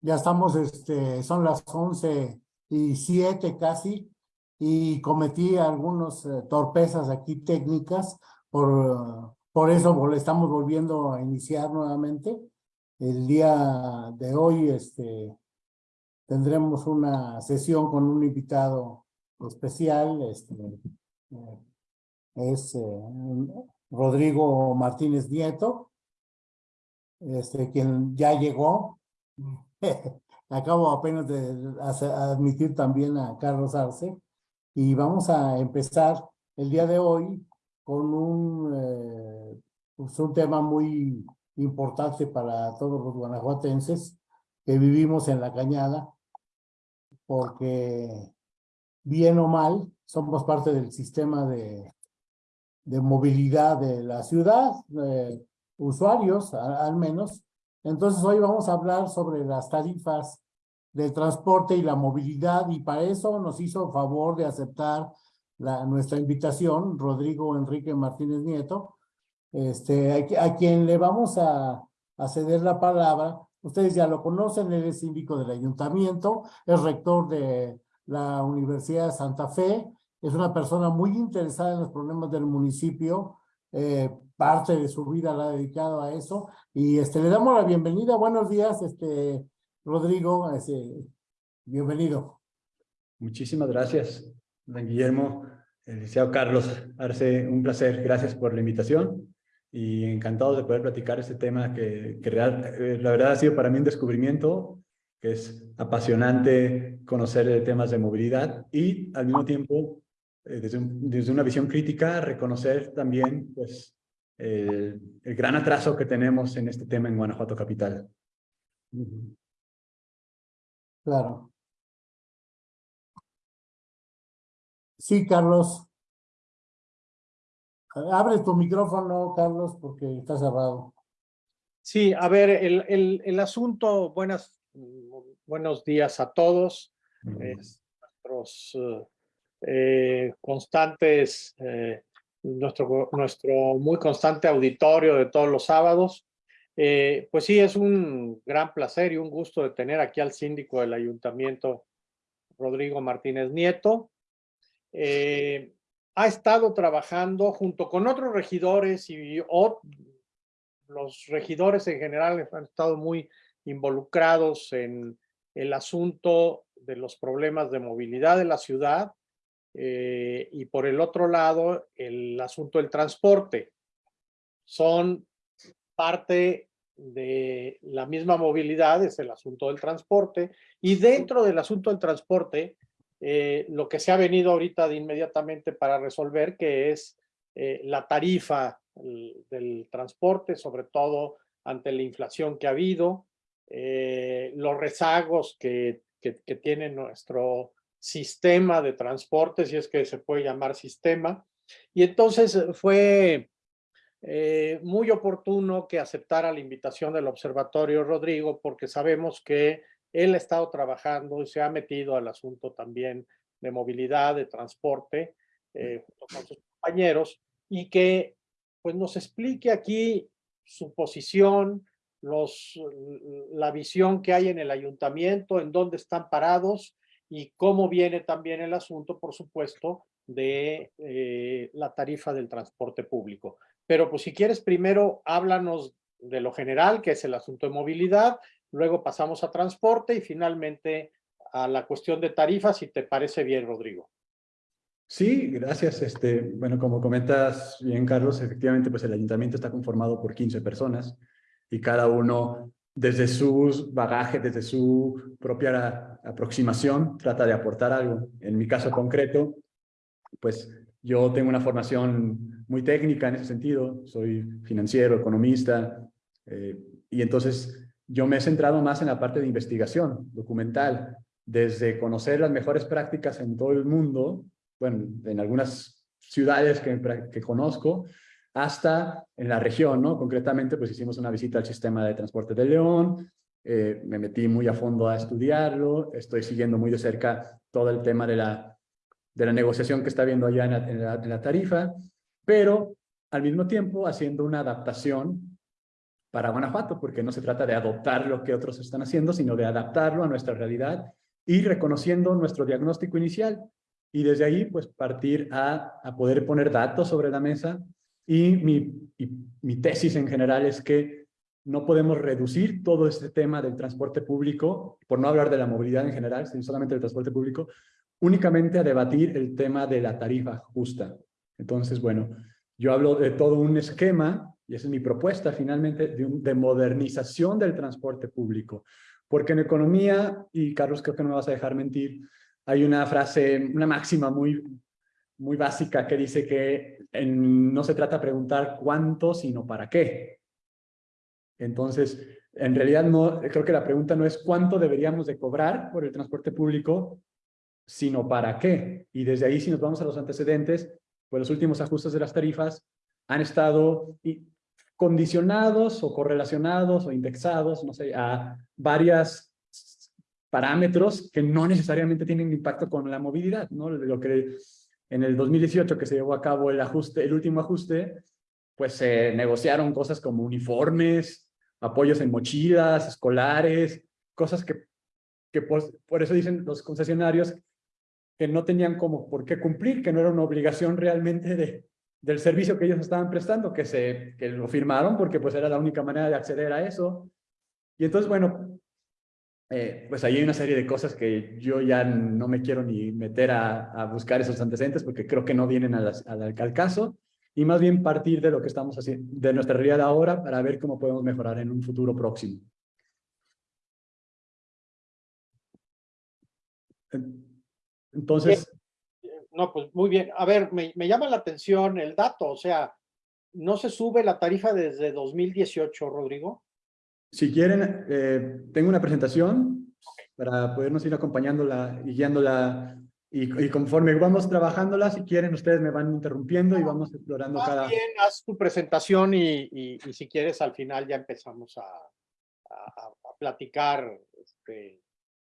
Ya estamos, este, son las once y siete casi, y cometí algunos eh, torpezas aquí técnicas, por, por eso estamos volviendo a iniciar nuevamente. El día de hoy este, tendremos una sesión con un invitado especial, este, eh, es eh, Rodrigo Martínez Nieto, este, quien ya llegó. Acabo apenas de admitir también a Carlos Arce y vamos a empezar el día de hoy con un, eh, pues un tema muy importante para todos los guanajuatenses que vivimos en la cañada, porque bien o mal somos parte del sistema de, de movilidad de la ciudad, usuarios al menos. Entonces hoy vamos a hablar sobre las tarifas del transporte y la movilidad y para eso nos hizo favor de aceptar la, nuestra invitación Rodrigo Enrique Martínez Nieto, este, a, quien le vamos a, a ceder la palabra. Ustedes ya lo conocen, él es síndico del ayuntamiento, es rector de la Universidad de Santa Fe, es una persona muy interesada en los problemas del municipio, eh, parte de su vida la ha dedicado a eso. Y este, le damos la bienvenida. Buenos días, este, Rodrigo. Este, bienvenido. Muchísimas gracias, don Guillermo. El Carlos Arce, un placer. Gracias por la invitación y encantado de poder platicar este tema que, que real, eh, la verdad ha sido para mí un descubrimiento, que es apasionante conocer temas de movilidad y al mismo tiempo eh, desde, desde, una visión crítica, reconocer también pues, el gran atraso que tenemos en este tema en Guanajuato Capital. Claro. Sí, Carlos. Abre tu micrófono, Carlos, porque está cerrado. Sí, a ver, el, el, el asunto, buenas, buenos días a todos. nuestros eh, constantes, eh, nuestro, nuestro muy constante auditorio de todos los sábados. Eh, pues sí, es un gran placer y un gusto de tener aquí al síndico del ayuntamiento, Rodrigo Martínez Nieto. ha estado trabajando junto con otros regidores y los regidores en general han estado muy involucrados en el asunto de los problemas de movilidad de la ciudad eh, y por el otro lado, el asunto del transporte. Son parte de la misma movilidad, es el asunto del transporte, y dentro del asunto del transporte, eh, lo que se ha venido ahorita de inmediatamente para resolver, que es eh, la tarifa del transporte, sobre todo ante la inflación que ha habido, los rezagos que, que tiene nuestro sistema de transporte, si es que se puede llamar sistema. Y entonces eh, fue eh, muy oportuno que aceptara la invitación del Observatorio Rodrigo, porque sabemos que él ha estado trabajando y se ha metido al asunto también de movilidad, de transporte, eh, junto con sus compañeros, y que pues nos explique aquí su posición, los, la visión que hay en el ayuntamiento, en dónde están parados y cómo viene también el asunto, por supuesto, de eh, la tarifa del transporte público. Pero pues si quieres primero háblanos de lo general, que es el asunto de movilidad, luego pasamos a transporte y finalmente a la cuestión de tarifas, si te parece bien, Rodrigo. Sí, gracias. Este, bueno, como comentas bien, Carlos, efectivamente, pues el ayuntamiento está conformado por 15 personas y cada uno desde sus bagajes, desde su propia aproximación, trata de aportar algo. En mi caso concreto, pues yo tengo una formación muy técnica en ese sentido, soy financiero, economista, eh, y entonces yo me he centrado más en la parte de investigación documental, desde conocer las mejores prácticas en todo el mundo, bueno, en algunas ciudades que, que conozco, hasta en la región, ¿no? Concretamente, pues hicimos una visita al sistema de transporte de León, eh, me metí muy a fondo a estudiarlo, estoy siguiendo muy de cerca todo el tema de la, de la negociación que está habiendo allá en la, en la, tarifa, pero al mismo tiempo haciendo una adaptación para Guanajuato, porque no se trata de adoptar lo que otros están haciendo, sino de adaptarlo a nuestra realidad y reconociendo nuestro diagnóstico inicial. Y desde ahí, pues, partir a, a poder poner datos sobre la mesa. Y mi, y mi tesis en general es que no podemos reducir todo este tema del transporte público, por no hablar de la movilidad en general, sino solamente del transporte público, únicamente a debatir el tema de la tarifa justa. Entonces, bueno, yo hablo de todo un esquema, y esa es mi propuesta finalmente, de, de modernización del transporte público. Porque en economía, y Carlos creo que no me vas a dejar mentir, hay una frase, una máxima muy, muy básica que dice que no se trata de preguntar cuánto, sino para qué. Entonces, en realidad no, creo que la pregunta no es cuánto deberíamos de cobrar por el transporte público, sino para qué. Y desde ahí, si nos vamos a los antecedentes, pues los últimos ajustes de las tarifas han estado condicionados o correlacionados o indexados, no sé, a varias parámetros que no necesariamente tienen impacto con la movilidad, ¿no? Lo que en el 2018 que se llevó a cabo el ajuste, el último ajuste, pues se negociaron cosas como uniformes, apoyos en mochilas, escolares, cosas que, que por, por eso dicen los concesionarios que no tenían como por qué cumplir, que no era una obligación realmente de, del servicio que ellos estaban prestando, que, se, que lo firmaron porque pues era la única manera de acceder a eso. Y entonces, bueno, eh, pues ahí hay una serie de cosas que yo ya no me quiero ni meter a, a buscar esos antecedentes porque creo que no vienen al, al caso y más bien partir de lo que estamos haciendo, de nuestra realidad ahora para ver cómo podemos mejorar en un futuro próximo. Entonces... No, pues muy bien. A ver, me, me, llama la atención el dato, o sea, ¿no se sube la tarifa desde 2018, Rodrigo? Si quieren, eh, tengo una presentación okay. para podernos ir acompañándola y guiándola y, y, conforme vamos trabajándola, si quieren, ustedes me van interrumpiendo y vamos explorando Más cada... bien, haz tu presentación y, y, y, si quieres, al final ya empezamos a, a, a platicar este,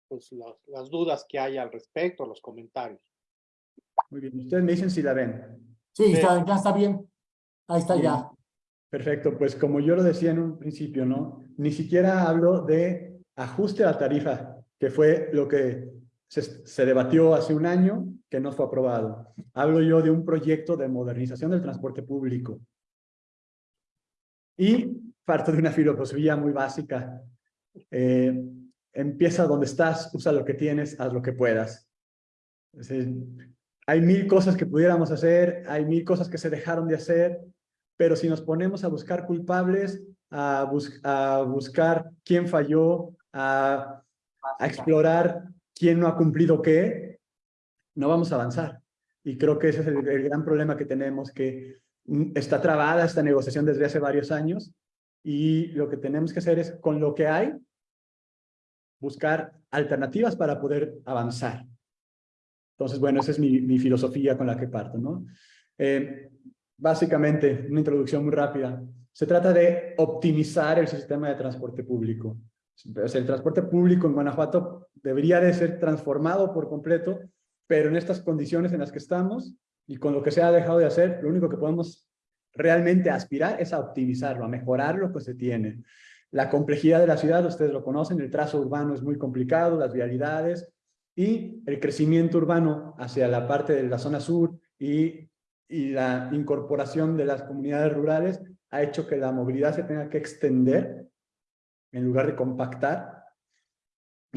pues, los, las dudas que hay al respecto, los comentarios. Muy bien, ustedes me dicen si la ven. Sí, está, ya está bien. Ahí está bien. ya. Perfecto, pues como yo lo decía en un principio, ¿no? Ni siquiera hablo de ajuste a la tarifa, que fue lo que se, se, debatió hace un año, que no fue aprobado. Hablo yo de un proyecto de modernización del transporte público. Y parto de una filosofía muy básica. Eh, empieza donde estás, usa lo que tienes, haz lo que puedas. Es decir, hay mil cosas que pudiéramos hacer, hay mil cosas que se dejaron de hacer, pero si nos ponemos a buscar culpables, a, bus a buscar quién falló, a, a, explorar quién no ha cumplido qué, no vamos a avanzar. Y creo que ese es el, el gran problema que tenemos, que está trabada esta negociación desde hace varios años y lo que tenemos que hacer es, con lo que hay, buscar alternativas para poder avanzar. Entonces, bueno, esa es mi, mi filosofía con la que parto, ¿no? Eh, básicamente, una introducción muy rápida. Se trata de optimizar el sistema de transporte público. El transporte público en Guanajuato debería de ser transformado por completo, pero en estas condiciones en las que estamos y con lo que se ha dejado de hacer, lo único que podemos realmente aspirar es a optimizarlo, a mejorar lo que se tiene. La complejidad de la ciudad, ustedes lo conocen, el trazo urbano es muy complicado, las vialidades, y el crecimiento urbano hacia la parte de la zona sur y, y la incorporación de las comunidades rurales ha hecho que la movilidad se tenga que extender en lugar de compactar.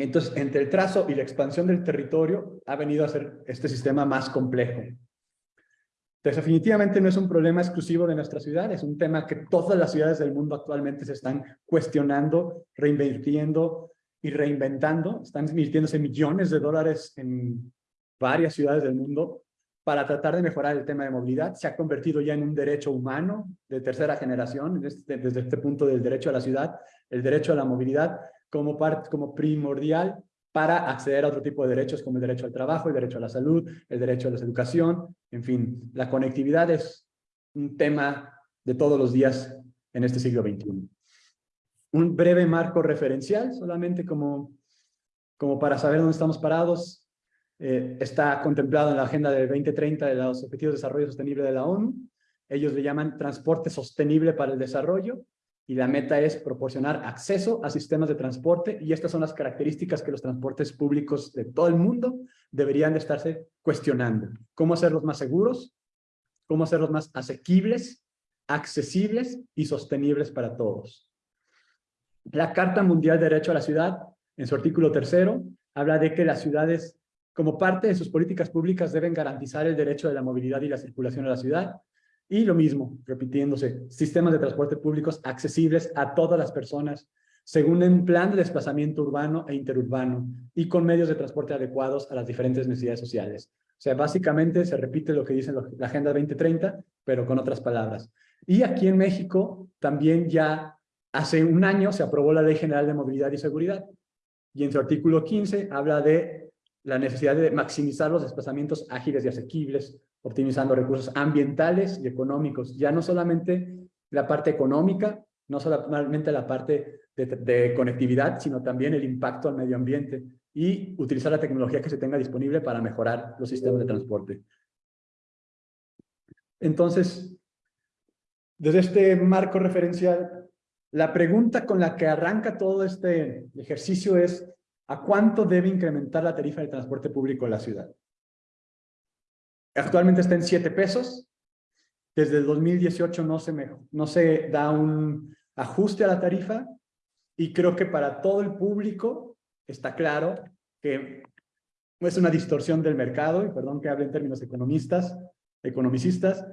Entonces, entre el trazo y la expansión del territorio, ha venido a ser este sistema más complejo. Entonces, definitivamente no es un problema exclusivo de nuestra ciudad, es un tema que todas las ciudades del mundo actualmente se están cuestionando, reinvirtiendo, y reinventando, están invirtiéndose millones de dólares en varias ciudades del mundo para tratar de mejorar el tema de movilidad. Se ha convertido ya en un derecho humano de tercera generación, este, desde este punto del derecho a la ciudad, el derecho a la movilidad como, parte, como primordial para acceder a otro tipo de derechos como el derecho al trabajo, el derecho a la salud, el derecho a la educación, en fin, la conectividad es un tema de todos los días en este siglo XXI un breve marco referencial, solamente como, como para saber dónde estamos parados. Eh, está contemplado en la Agenda del 2030 de los Objetivos de Desarrollo Sostenible de la ONU. Ellos le llaman transporte sostenible para el desarrollo. Y la meta es proporcionar acceso a sistemas de transporte y estas son las características que los transportes públicos de todo el mundo deberían de estarse cuestionando. ¿Cómo hacerlos más seguros? ¿Cómo hacerlos más asequibles, accesibles y sostenibles para todos? La Carta Mundial de Derecho a la Ciudad, en su artículo tercero, habla de que las ciudades, como parte de sus políticas públicas, deben garantizar el derecho de la movilidad y la circulación a la ciudad, y lo mismo, repitiéndose, sistemas de transporte públicos accesibles a todas las personas, según un plan de desplazamiento urbano e interurbano, y con medios de transporte adecuados a las diferentes necesidades sociales. O sea, básicamente se repite lo que dice la Agenda 2030, pero con otras palabras. Y aquí en México también ya hace un año se aprobó la Ley General de Movilidad y Seguridad, y en su artículo 15 habla de la necesidad de maximizar los desplazamientos ágiles y asequibles, optimizando recursos ambientales y económicos, ya no solamente la parte económica, no solamente la parte de, conectividad, sino también el impacto al medio ambiente y utilizar la tecnología que se tenga disponible para mejorar los sistemas de transporte. Entonces, desde este marco referencial, la pregunta con la que arranca todo este ejercicio es ¿a cuánto debe incrementar la tarifa de transporte público en la ciudad? Actualmente está en 7 pesos. Desde el 2018 no se, no se da un ajuste a la tarifa y creo que para todo el público está claro que es una distorsión del mercado, y perdón que hable en términos economistas, economicistas,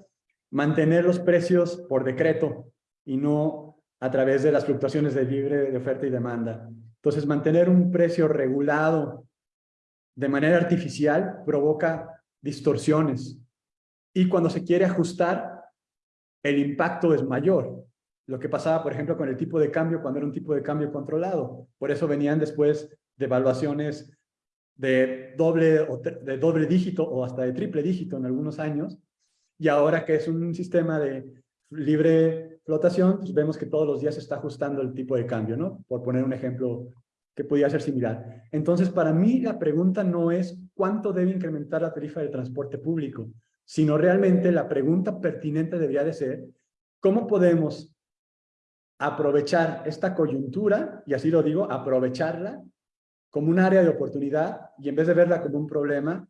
mantener los precios por decreto y no a través de las fluctuaciones de libre de oferta y demanda. Entonces, mantener un precio regulado de manera artificial provoca distorsiones. Y cuando se quiere ajustar, el impacto es mayor. Lo que pasaba, por ejemplo, con el tipo de cambio cuando era un tipo de cambio controlado. Por eso venían después de evaluaciones de doble, de doble dígito o hasta de triple dígito en algunos años. Y ahora que es un sistema de libre flotación, pues vemos que todos los días se está ajustando el tipo de cambio, ¿no? Por poner un ejemplo que podría ser similar. Entonces, para mí la pregunta no es cuánto debe incrementar la tarifa del transporte público, sino realmente la pregunta pertinente debería de ser cómo podemos aprovechar esta coyuntura, y así lo digo, aprovecharla como un área de oportunidad y en vez de verla como un problema,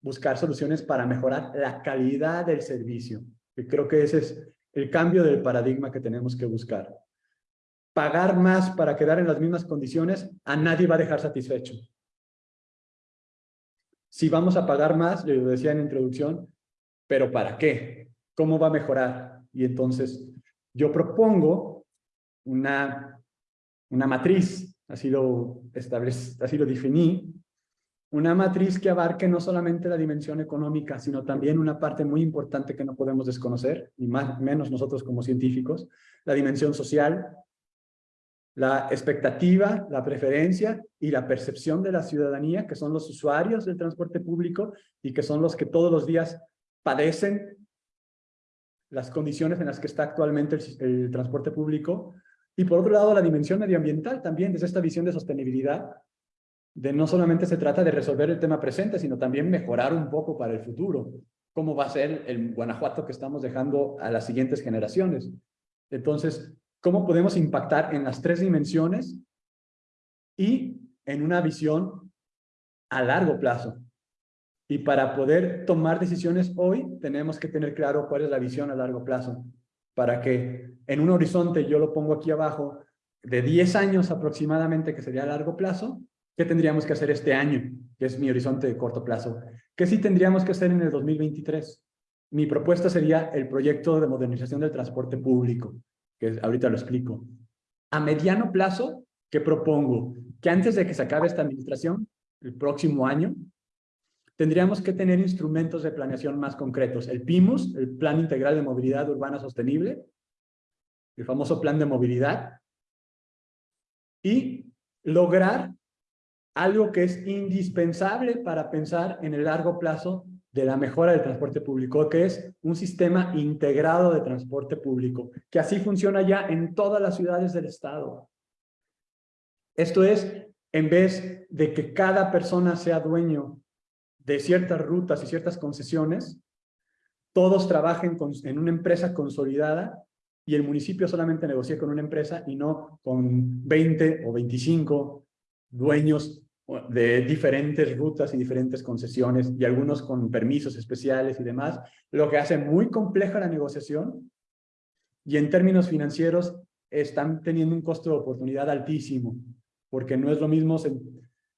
buscar soluciones para mejorar la calidad del servicio. Y creo que ese es el cambio del paradigma que tenemos que buscar pagar más para quedar en las mismas condiciones, a nadie va a dejar satisfecho. Si vamos a pagar más, lo decía en introducción, pero ¿para qué? ¿Cómo va a mejorar? Y entonces yo propongo una, una matriz, así lo, así lo definí, una matriz que abarque no solamente la dimensión económica, sino también una parte muy importante que no podemos desconocer, y más menos nosotros como científicos, la dimensión social, la expectativa, la preferencia y la percepción de la ciudadanía, que son los usuarios del transporte público y que son los que todos los días padecen las condiciones en las que está actualmente el, transporte público. Y por otro lado, la dimensión medioambiental también, desde esta visión de sostenibilidad, de no solamente se trata de resolver el tema presente, sino también mejorar un poco para el futuro. ¿Cómo va a ser el Guanajuato que estamos dejando a las siguientes generaciones? Entonces, cómo podemos impactar en las tres dimensiones y en una visión a largo plazo. Y para poder tomar decisiones hoy, tenemos que tener claro cuál es la visión a largo plazo, para que en un horizonte, yo lo pongo aquí abajo, de 10 años aproximadamente, que sería a largo plazo, ¿qué tendríamos que hacer este año? Que es mi horizonte de corto plazo. ¿Qué sí tendríamos que hacer en el 2023? Mi propuesta sería el proyecto de modernización del transporte público que ahorita lo explico. A mediano plazo, ¿qué propongo? Que antes de que se acabe esta administración, el próximo año, tendríamos que tener instrumentos de planeación más concretos. El PIMUS, el Plan Integral de Movilidad Urbana Sostenible, el famoso Plan de Movilidad, y lograr algo que es indispensable para pensar en el largo plazo de la mejora del transporte público, que es un sistema integrado de transporte público, que así funciona ya en todas las ciudades del estado. Esto es, en vez de que cada persona sea dueño de ciertas rutas y ciertas concesiones, todos trabajen en una empresa consolidada y el municipio solamente negocie con una empresa y no con 20 o 25 dueños de diferentes rutas y diferentes concesiones y algunos con permisos especiales y demás, lo que hace muy compleja la negociación y en términos financieros están teniendo un costo de oportunidad altísimo, porque no es lo mismo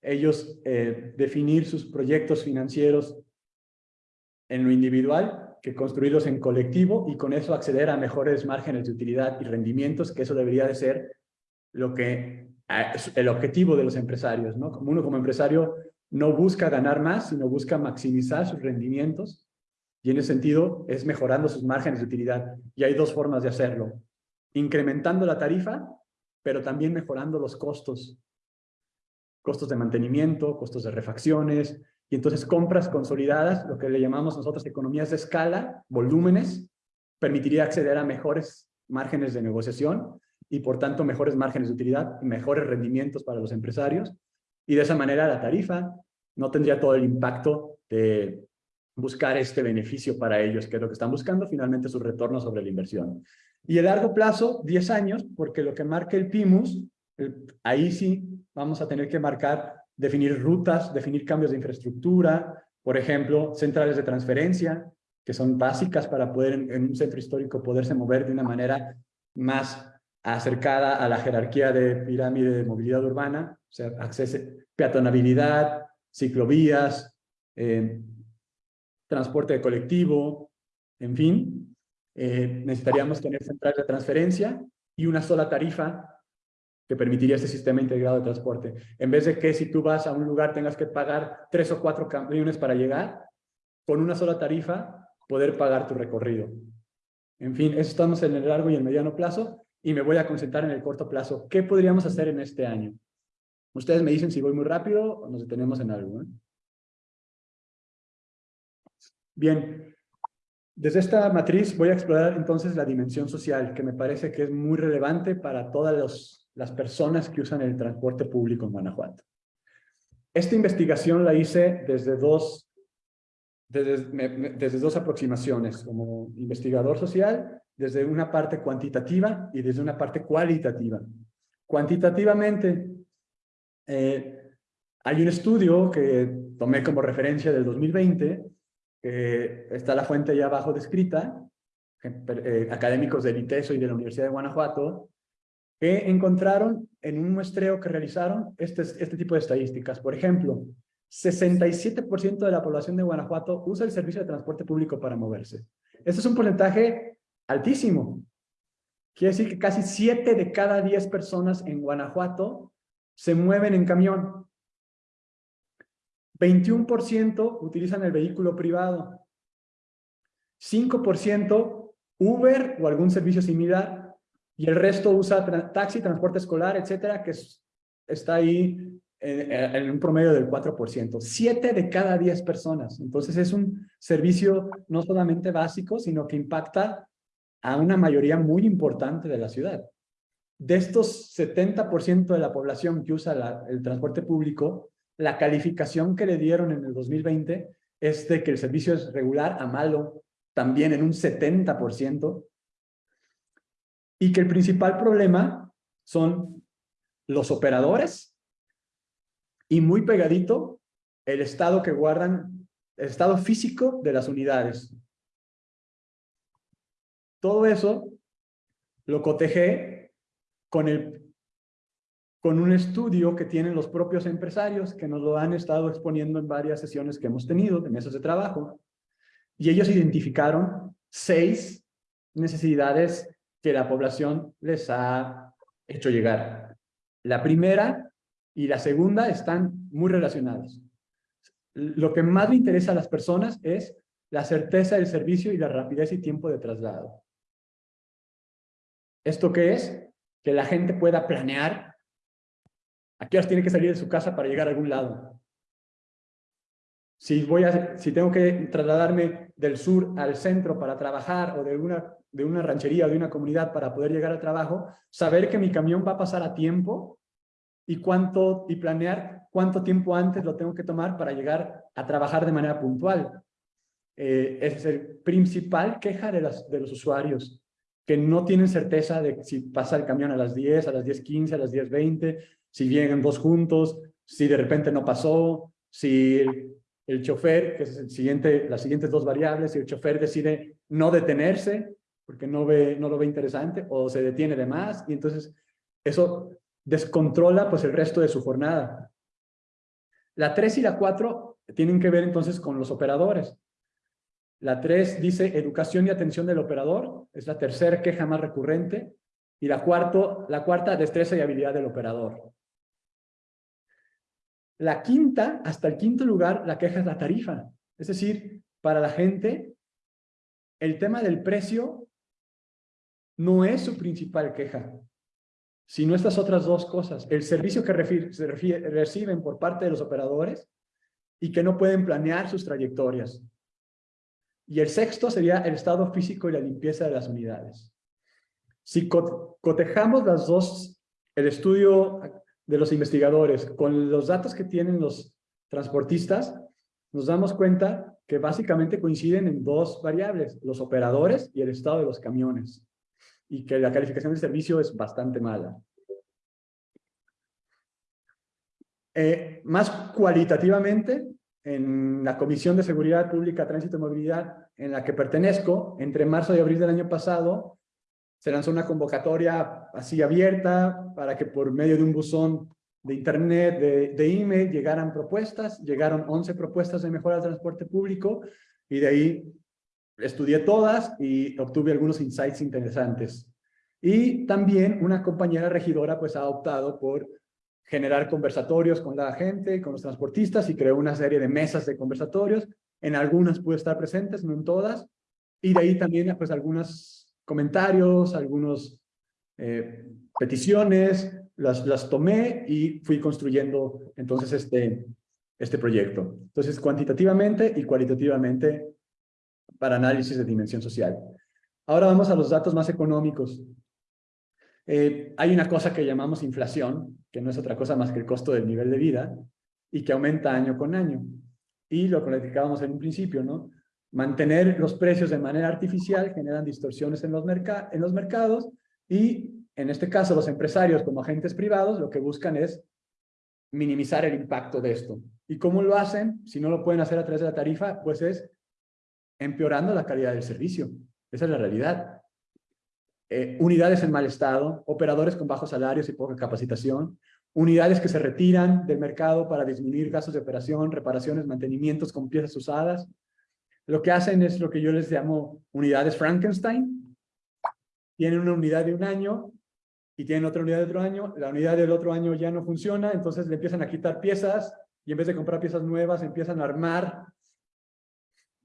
ellos eh, definir sus proyectos financieros en lo individual que construirlos en colectivo y con eso acceder a mejores márgenes de utilidad y rendimientos, que eso debería de ser lo que el objetivo de los empresarios, ¿no? Como uno como empresario no busca ganar más, sino busca maximizar sus rendimientos y en ese sentido es mejorando sus márgenes de utilidad. Y hay dos formas de hacerlo. Incrementando la tarifa, pero también mejorando los costos. Costos de mantenimiento, costos de refacciones, y entonces compras consolidadas, lo que le llamamos nosotros economías de escala, volúmenes, permitiría acceder a mejores márgenes de negociación y por tanto mejores márgenes de utilidad, mejores rendimientos para los empresarios y de esa manera la tarifa no tendría todo el impacto de buscar este beneficio para ellos, que es lo que están buscando, finalmente su retorno sobre la inversión. Y el largo plazo, 10 años, porque lo que marca el PIMUS, ahí sí vamos a tener que marcar, definir rutas, definir cambios de infraestructura, por ejemplo, centrales de transferencia, que son básicas para poder en un centro histórico poderse mover de una manera más acercada a la jerarquía de pirámide de movilidad urbana, o sea, acceso, peatonabilidad, ciclovías, eh, transporte colectivo, en fin, eh, necesitaríamos tener centrales de transferencia y una sola tarifa que permitiría este sistema integrado de transporte. En vez de que si tú vas a un lugar tengas que pagar tres o cuatro camiones para llegar, con una sola tarifa poder pagar tu recorrido. En fin, eso estamos en el largo y el mediano plazo y me voy a concentrar en el corto plazo. ¿Qué podríamos hacer en este año? Ustedes me dicen si voy muy rápido o nos detenemos en algo. ¿eh? Bien, desde esta matriz voy a explorar entonces la dimensión social, que me parece que es muy relevante para todas las personas que usan el transporte público en Guanajuato. Esta investigación la hice desde dos, desde, desde dos aproximaciones, como investigador social desde una parte cuantitativa y desde una parte cualitativa. Cuantitativamente, eh, hay un estudio que tomé como referencia del 2020, que está la fuente allá abajo descrita, eh, académicos del ITESO y de la Universidad de Guanajuato, que encontraron en un muestreo que realizaron este, este tipo de estadísticas. Por ejemplo, 67% de la población de Guanajuato usa el servicio de transporte público para moverse. Este es un porcentaje altísimo. Quiere decir que casi 7 de cada 10 personas en Guanajuato se mueven en camión. 21% utilizan el vehículo privado. 5% Uber o algún servicio similar. Y el resto usa taxi, transporte escolar, etcétera, que está ahí en, en, un promedio del 4%. 7 de cada 10 personas. Entonces es un servicio no solamente básico, sino que impacta a una mayoría muy importante de la ciudad. De estos 70% de la población que usa el transporte público, la calificación que le dieron en el 2020 es de que el servicio es regular a malo, también en un 70%, y que el principal problema son los operadores y muy pegadito el estado que guardan, el estado físico de las unidades. Todo eso lo cotejé con, el, con un estudio que tienen los propios empresarios que nos lo han estado exponiendo en varias sesiones que hemos tenido, de mesas de trabajo, y ellos identificaron seis necesidades que la población les ha hecho llegar. La primera y la segunda están muy relacionadas. Lo que más le interesa a las personas es la certeza del servicio y la rapidez y tiempo de traslado. ¿Esto qué es? Que la gente pueda planear a qué horas tiene que salir de su casa para llegar a algún lado. Si, voy a, si tengo que trasladarme del sur al centro para trabajar o de una, de una ranchería o de una comunidad para poder llegar al trabajo, saber que mi camión va a pasar a tiempo y, cuánto, y planear cuánto tiempo antes lo tengo que tomar para llegar a trabajar de manera puntual. Eh, es el principal queja de, las, de los usuarios que no tienen certeza de si pasa el camión a las 10, a las 10.15, a las 10.20, si vienen dos juntos, si de repente no pasó, si el, chofer, que es el siguiente, las siguientes dos variables, si el chofer decide no detenerse porque no, ve, no lo ve interesante o se detiene de más y entonces eso descontrola pues el resto de su jornada. La 3 y la 4 tienen que ver entonces con los operadores. La 3 dice educación y atención del operador, es la tercera queja más recurrente. Y la, cuarto, la cuarta, destreza y habilidad del operador. La quinta, hasta el quinto lugar, la queja es la tarifa. Es decir, para la gente, el tema del precio no es su principal queja, sino estas otras dos cosas. El servicio que reciben por parte de los operadores y que no pueden planear sus trayectorias. Y el sexto sería el estado físico y la limpieza de las unidades. Si cotejamos las dos, el estudio de los investigadores con los datos que tienen los transportistas, nos damos cuenta que básicamente coinciden en dos variables, los operadores y el estado de los camiones, y que la calificación del servicio es bastante mala. Eh, más cualitativamente, en la Comisión de Seguridad Pública, Tránsito y Movilidad, en la que pertenezco, entre marzo y abril del año pasado, se lanzó una convocatoria así abierta para que por medio de un buzón de internet, de, de email, llegaran propuestas. Llegaron 11 propuestas de mejora del transporte público y de ahí estudié todas y obtuve algunos insights interesantes. Y también una compañera regidora pues ha optado por generar conversatorios con la gente, con los transportistas y creó una serie de mesas de conversatorios. En algunas pude estar presentes, no en todas. Y de ahí también pues algunos comentarios, algunas eh, peticiones, las, las tomé y fui construyendo entonces este, este proyecto. Entonces cuantitativamente y cualitativamente para análisis de dimensión social. Ahora vamos a los datos más económicos. Eh, hay una cosa que llamamos inflación, que no es otra cosa más que el costo del nivel de vida, y que aumenta año con año. Y lo platicábamos en un principio, ¿no? Mantener los precios de manera artificial generan distorsiones en los, en los mercados y, en este caso, los empresarios como agentes privados lo que buscan es minimizar el impacto de esto. ¿Y cómo lo hacen? Si no lo pueden hacer a través de la tarifa, pues es empeorando la calidad del servicio. Esa es la realidad. Eh, unidades en mal estado, operadores con bajos salarios y poca capacitación, unidades que se retiran del mercado para disminuir gastos de operación, reparaciones, mantenimientos con piezas usadas. Lo que hacen es lo que yo les llamo unidades Frankenstein. Tienen una unidad de un año y tienen otra unidad de otro año. La unidad del otro año ya no funciona, entonces le empiezan a quitar piezas y en vez de comprar piezas nuevas empiezan a armar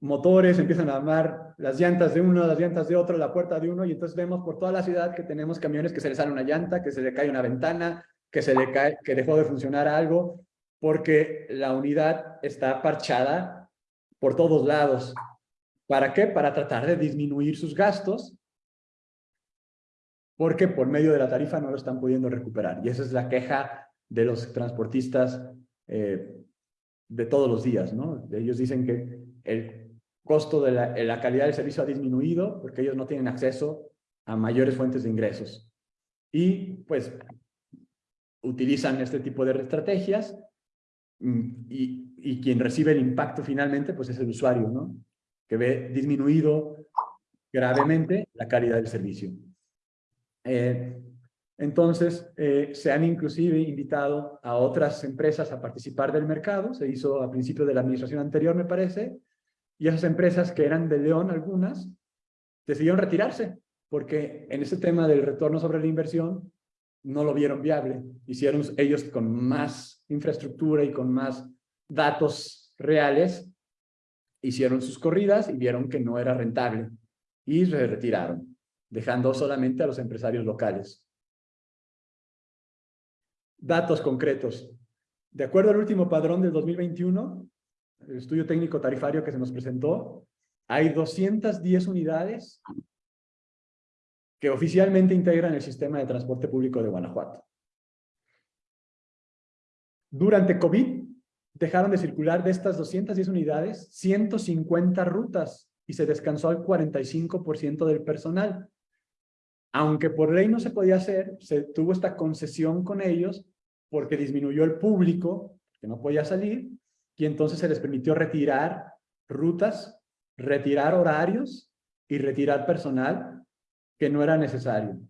motores, empiezan a armar las llantas de uno, las llantas de otro, la puerta de uno, y entonces vemos por toda la ciudad que tenemos camiones que se les sale una llanta, que se le cae una ventana, que se le cae, que dejó de funcionar algo, porque la unidad está parchada por todos lados. ¿Para qué? Para tratar de disminuir sus gastos, porque por medio de la tarifa no lo están pudiendo recuperar. Y esa es la queja de los transportistas eh, de todos los días, ¿no? Ellos dicen que el costo de la, calidad del servicio ha disminuido porque ellos no tienen acceso a mayores fuentes de ingresos. Y pues utilizan este tipo de estrategias mm, y, y, quien recibe el impacto finalmente pues es el usuario, ¿no? Que ve disminuido gravemente la calidad del servicio. Eh, entonces, eh, se han inclusive invitado a otras empresas a participar del mercado, se hizo a principio de la administración anterior, me parece, y esas empresas que eran de León, algunas, decidieron retirarse, porque en ese tema del retorno sobre la inversión no lo vieron viable. Hicieron ellos con más infraestructura y con más datos reales, hicieron sus corridas y vieron que no era rentable y se retiraron, dejando solamente a los empresarios locales. Datos concretos. De acuerdo al último padrón del 2021, el estudio técnico tarifario que se nos presentó, hay 210 unidades que oficialmente integran el sistema de transporte público de Guanajuato. Durante COVID, dejaron de circular de estas 210 unidades 150 rutas y se descansó al 45% del personal. aunque por ley no se podía hacer, se tuvo esta concesión con ellos porque disminuyó el público, que no podía salir, y entonces se les permitió retirar rutas, retirar horarios y retirar personal que no era necesario.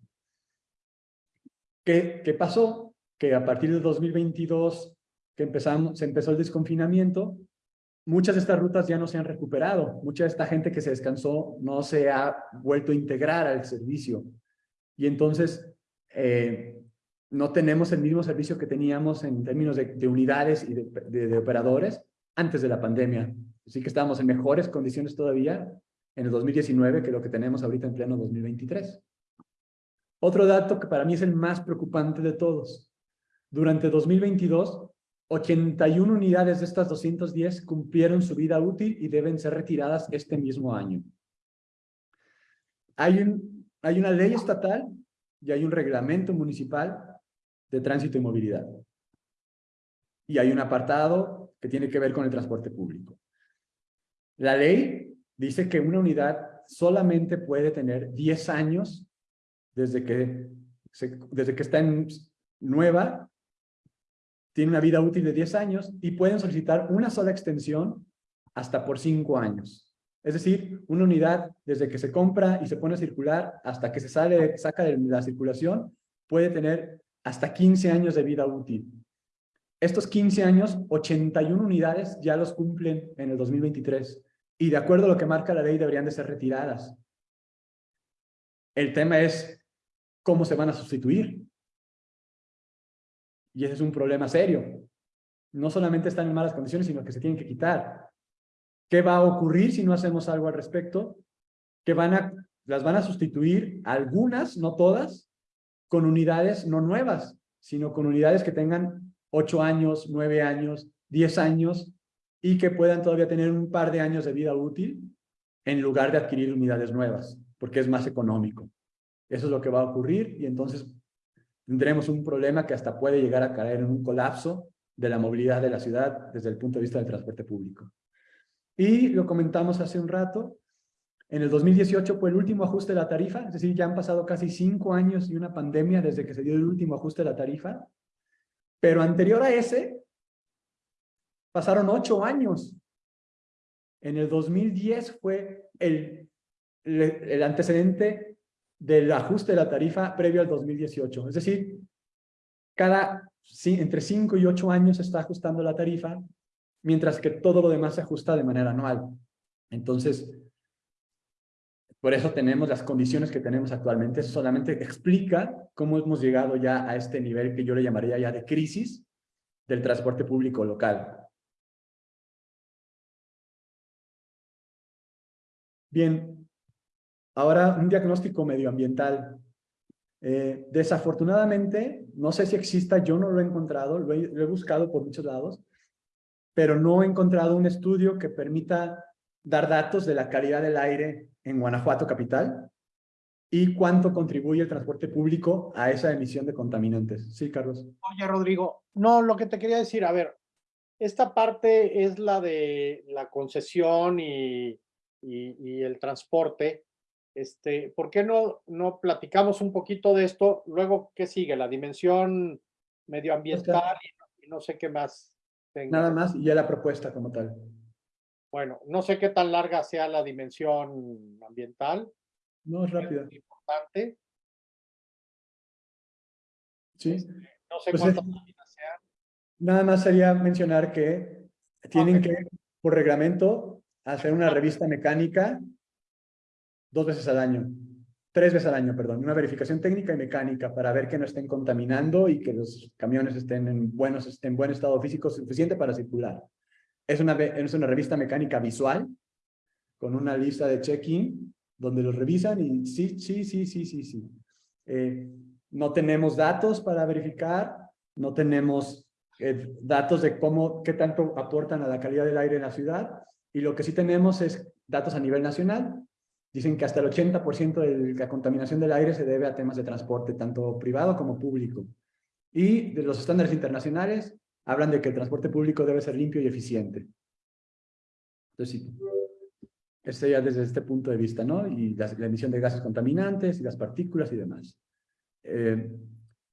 ¿Qué, qué pasó? Que a partir de 2022, que empezamos, se empezó el desconfinamiento, muchas de estas rutas ya no se han recuperado. Mucha de esta gente que se descansó no se ha vuelto a integrar al servicio. Y entonces eh, no tenemos el mismo servicio que teníamos en términos de, unidades y de, operadores antes de la pandemia. Así que estábamos en mejores condiciones todavía en el 2019 que lo que tenemos ahorita en pleno 2023. Otro dato que para mí es el más preocupante de todos. Durante 2022, 81 unidades de estas 210 cumplieron su vida útil y deben ser retiradas este mismo año. Hay, un, hay una ley estatal y hay un reglamento municipal de tránsito y movilidad. Y hay un apartado que tiene que ver con el transporte público. La ley dice que una unidad solamente puede tener 10 años desde que, desde que está en nueva tiene una vida útil de 10 años y pueden solicitar una sola extensión hasta por 5 años. Es decir, una unidad desde que se compra y se pone a circular hasta que se sale, saca de la circulación, puede tener hasta 15 años de vida útil. Estos 15 años, 81 unidades ya los cumplen en el 2023 y de acuerdo a lo que marca la ley deberían de ser retiradas. El tema es cómo se van a sustituir. Y ese es un problema serio. No solamente están en malas condiciones, sino que se tienen que quitar. ¿Qué va a ocurrir si no hacemos algo al respecto? Que van a, las van a sustituir algunas, no todas, con unidades no nuevas, sino con unidades que tengan ocho años, nueve años, diez años y que puedan todavía tener un par de años de vida útil en lugar de adquirir unidades nuevas, porque es más económico. Eso es lo que va a ocurrir y entonces tendremos un problema que hasta puede llegar a caer en un colapso de la movilidad de la ciudad desde el punto de vista del transporte público. Y lo comentamos hace un rato, en el 2018 fue el último ajuste de la tarifa, es decir, ya han pasado casi cinco años y una pandemia desde que se dio el último ajuste de la tarifa, pero anterior a ese, pasaron ocho años. En el 2010 fue el, el antecedente del ajuste de la tarifa previo al 2018. Es decir, cada entre 5 y 8 años se está ajustando la tarifa, mientras que todo lo demás se ajusta de manera anual. Entonces, por eso tenemos las condiciones que tenemos actualmente. Eso solamente explica cómo hemos llegado ya a este nivel que yo le llamaría ya de crisis del transporte público local. Bien, Ahora, un diagnóstico medioambiental. Eh, desafortunadamente, no sé si exista, yo no lo he encontrado, lo he, buscado por muchos lados, pero no he encontrado un estudio que permita dar datos de la calidad del aire en Guanajuato capital y cuánto contribuye el transporte público a esa emisión de contaminantes. Sí, Carlos. Oye, Rodrigo, no, lo que te quería decir, a ver, esta parte es la de la concesión y, y el transporte, este, ¿Por qué no, no platicamos un poquito de esto? Luego, ¿qué sigue? La dimensión medioambiental y, no sé qué más. Nada más y ya la propuesta como tal. Bueno, no sé qué tan larga sea la dimensión ambiental. No, es rápida. Es importante. Sí. Este, no sé pues cuántas páginas sean. Nada más sería mencionar que tienen que, por reglamento, hacer una revista mecánica dos veces al año, tres veces al año, perdón, una verificación técnica y mecánica para ver que no estén contaminando y que los camiones estén en, buenos, estén en buen estado físico suficiente para circular. Es una, es una revista mecánica visual con una lista de check-in donde los revisan y sí, sí, sí, sí, sí, sí. Eh, no tenemos datos para verificar, no tenemos eh, datos de cómo, qué tanto aportan a la calidad del aire en la ciudad y lo que sí tenemos es datos a nivel nacional Dicen que hasta el 80% de la contaminación del aire se debe a temas de transporte, tanto privado como público. Y de los estándares internacionales hablan de que el transporte público debe ser limpio y eficiente. Entonces, sí. Ese sería desde este punto de vista, ¿no? Y la, la emisión de gases contaminantes y las partículas y demás. Eh,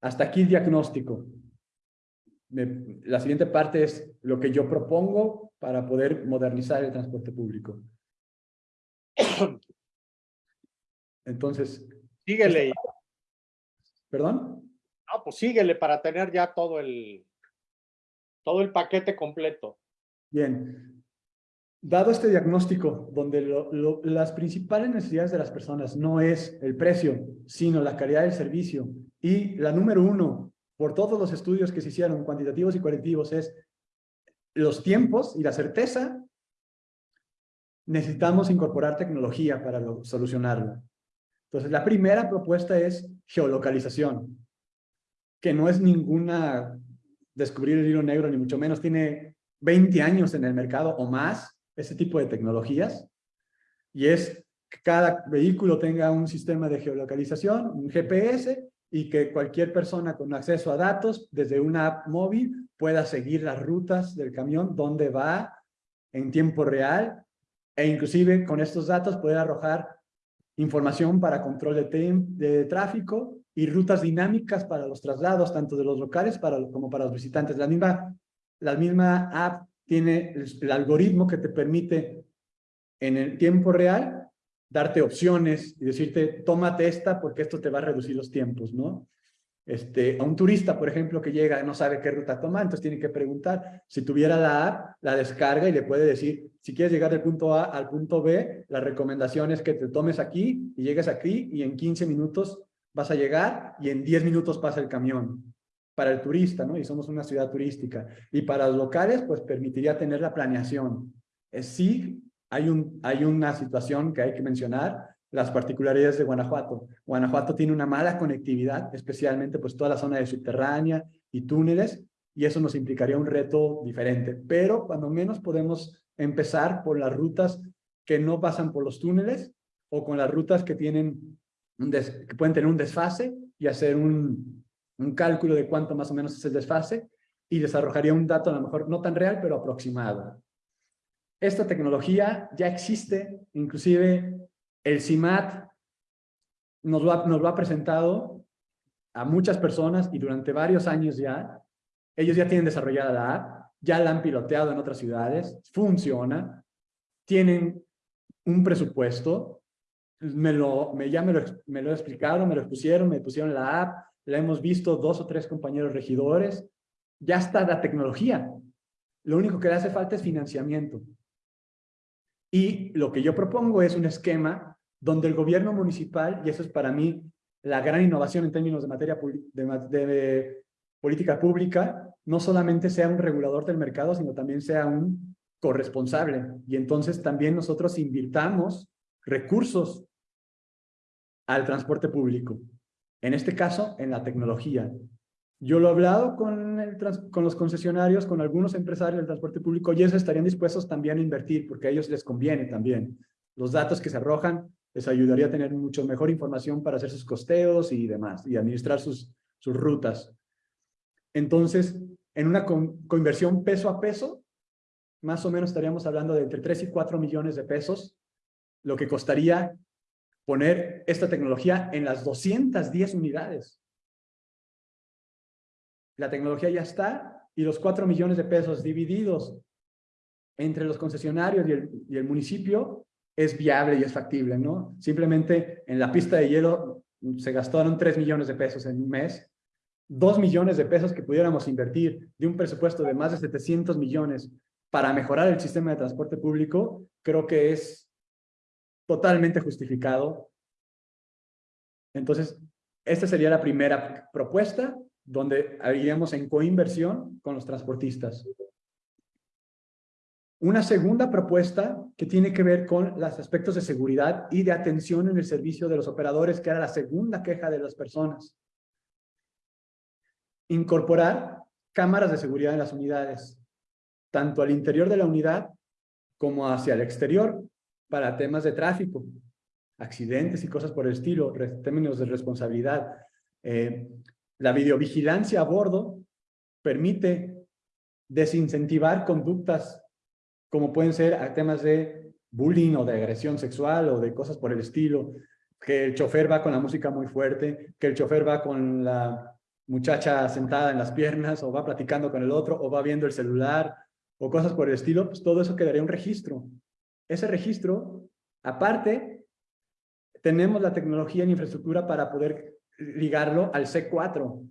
hasta aquí el diagnóstico. Me- la siguiente parte es lo que yo propongo para poder modernizar el transporte público. Entonces, Síguele. ¿perdón? No, pues síguele para tener ya todo el, todo el paquete completo. Bien. Dado este diagnóstico, donde las principales necesidades de las personas no es el precio, sino la calidad del servicio, y la número uno, por todos los estudios que se hicieron, cuantitativos y cualitativos, es los tiempos y la certeza, necesitamos incorporar tecnología para lo- solucionarlo. Entonces, la primera propuesta es geolocalización, que no es ninguna descubrir el hilo negro, ni mucho menos, tiene 20 años en el mercado o más, ese tipo de tecnologías, y es que cada vehículo tenga un sistema de geolocalización, un GPS, y que cualquier persona con acceso a datos desde una app móvil pueda seguir las rutas del camión, dónde va en tiempo real, e inclusive con estos datos poder arrojar información para control de, tráfico y rutas dinámicas para los traslados, tanto de los locales para, como para los visitantes. La misma, la misma app tiene el, algoritmo que te permite en el tiempo real darte opciones y decirte, tómate esta porque esto te va a reducir los tiempos, ¿no? Este, a un turista, por ejemplo, que llega no sabe qué ruta tomar, entonces tiene que preguntar. Si tuviera la app, la descarga y le puede decir, si quieres llegar del punto A al punto B, la recomendación es que te tomes aquí y llegues aquí y en 15 minutos vas a llegar y en 10 minutos pasa el camión. Para el turista, ¿no? Y somos una ciudad turística. Y para los locales, pues permitiría tener la planeación. Es sí, hay, un, hay una situación que hay que mencionar, las particularidades de Guanajuato. Guanajuato tiene una mala conectividad, especialmente pues toda la zona de subterránea y túneles, y eso nos implicaría un reto diferente. Pero cuando menos podemos empezar por las rutas que no pasan por los túneles o con las rutas que, tienen un des- que pueden tener un desfase y hacer un, cálculo de cuánto más o menos es el desfase y les arrojaría un dato a lo mejor no tan real, pero aproximado. Esta tecnología ya existe, inclusive el CIMAT nos lo ha presentado a muchas personas y durante varios años ya, ellos ya tienen desarrollada la app, ya la han piloteado en otras ciudades, funciona, tienen un presupuesto, me lo, me, ya me lo, me lo explicaron, me lo pusieron, me pusieron la app, la hemos visto dos o tres compañeros regidores, ya está la tecnología. Lo único que le hace falta es financiamiento. Y lo que yo propongo es un esquema donde el gobierno municipal, y eso es para mí la gran innovación en términos de materia de, de, de política pública, no solamente sea un regulador del mercado, sino también sea un corresponsable. Y entonces también nosotros invirtamos recursos al transporte público. En este caso, en la tecnología. Yo lo he hablado con, con los concesionarios, con algunos empresarios del transporte público, y ellos estarían dispuestos también a invertir, porque a ellos les conviene también. Los datos que se arrojan les ayudaría a tener mucho mejor información para hacer sus costeos y demás, y administrar sus, sus rutas. Entonces, en una coinversión peso a peso, más o menos estaríamos hablando de entre 3 y 4 millones de pesos, lo que costaría poner esta tecnología en las 210 unidades. La tecnología ya está y los 4 millones de pesos divididos entre los concesionarios y el, y el municipio es viable y es factible, ¿no? Simplemente en la pista de hielo se gastaron 3 millones de pesos en un mes, 2 millones de pesos que pudiéramos invertir de un presupuesto de más de 700 millones para mejorar el sistema de transporte público, creo que es totalmente justificado. Entonces, esta sería la primera propuesta, donde haríamos en coinversión con los transportistas. Una segunda propuesta que tiene que ver con los aspectos de seguridad y de atención en el servicio de los operadores, que era la segunda queja de las personas. Incorporar cámaras de seguridad en las unidades, tanto al interior de la unidad como hacia el exterior, para temas de tráfico, accidentes y cosas por el estilo, términos de responsabilidad. Eh, la videovigilancia a bordo permite desincentivar conductas como pueden ser temas de bullying o de agresión sexual o de cosas por el estilo, que el chofer va con la música muy fuerte, que el chofer va con la muchacha sentada en las piernas o va platicando con el otro o va viendo el celular o cosas por el estilo, pues todo eso quedaría un registro. Ese registro, aparte, tenemos la tecnología en infraestructura para poder ligarlo al C4.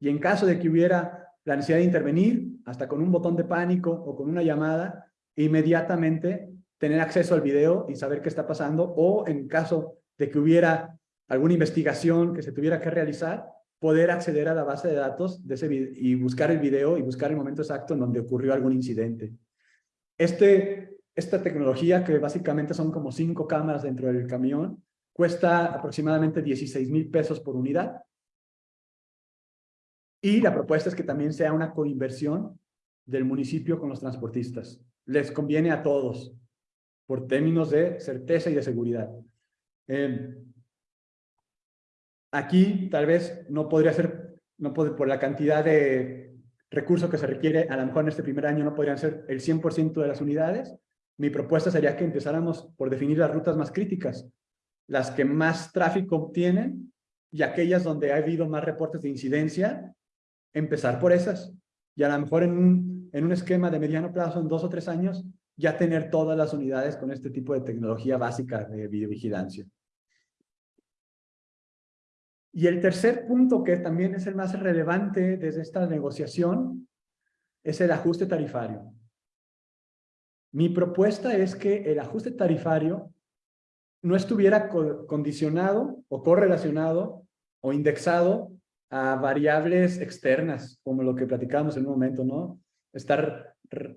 Y en caso de que hubiera la necesidad de intervenir, hasta con un botón de pánico o con una llamada, inmediatamente tener acceso al video y saber qué está pasando, o en caso de que hubiera alguna investigación que se tuviera que realizar, poder acceder a la base de datos de ese y buscar el video y buscar el momento exacto en donde ocurrió algún incidente. Este, esta tecnología, que básicamente son como cinco cámaras dentro del camión, cuesta aproximadamente 16 mil pesos por unidad. Y la propuesta es que también sea una coinversión del municipio con los transportistas. Les conviene a todos, por términos de certeza y de seguridad. Eh, Aquí tal vez no podría ser, no puede, por la cantidad de recursos que se requiere, a lo mejor en este primer año no podrían ser el 100% de las unidades. Mi propuesta sería que empezáramos por definir las rutas más críticas, las que más tráfico tienen y aquellas donde ha habido más reportes de incidencia, empezar por esas. Y a lo mejor en un, en un esquema de mediano plazo, en dos o tres años, ya tener todas las unidades con este tipo de tecnología básica de videovigilancia. Y el tercer punto, que también es el más relevante desde esta negociación, es el ajuste tarifario. Mi propuesta es que el ajuste tarifario no estuviera condicionado o correlacionado o indexado a variables externas, como lo que platicábamos en un momento, ¿no? Estar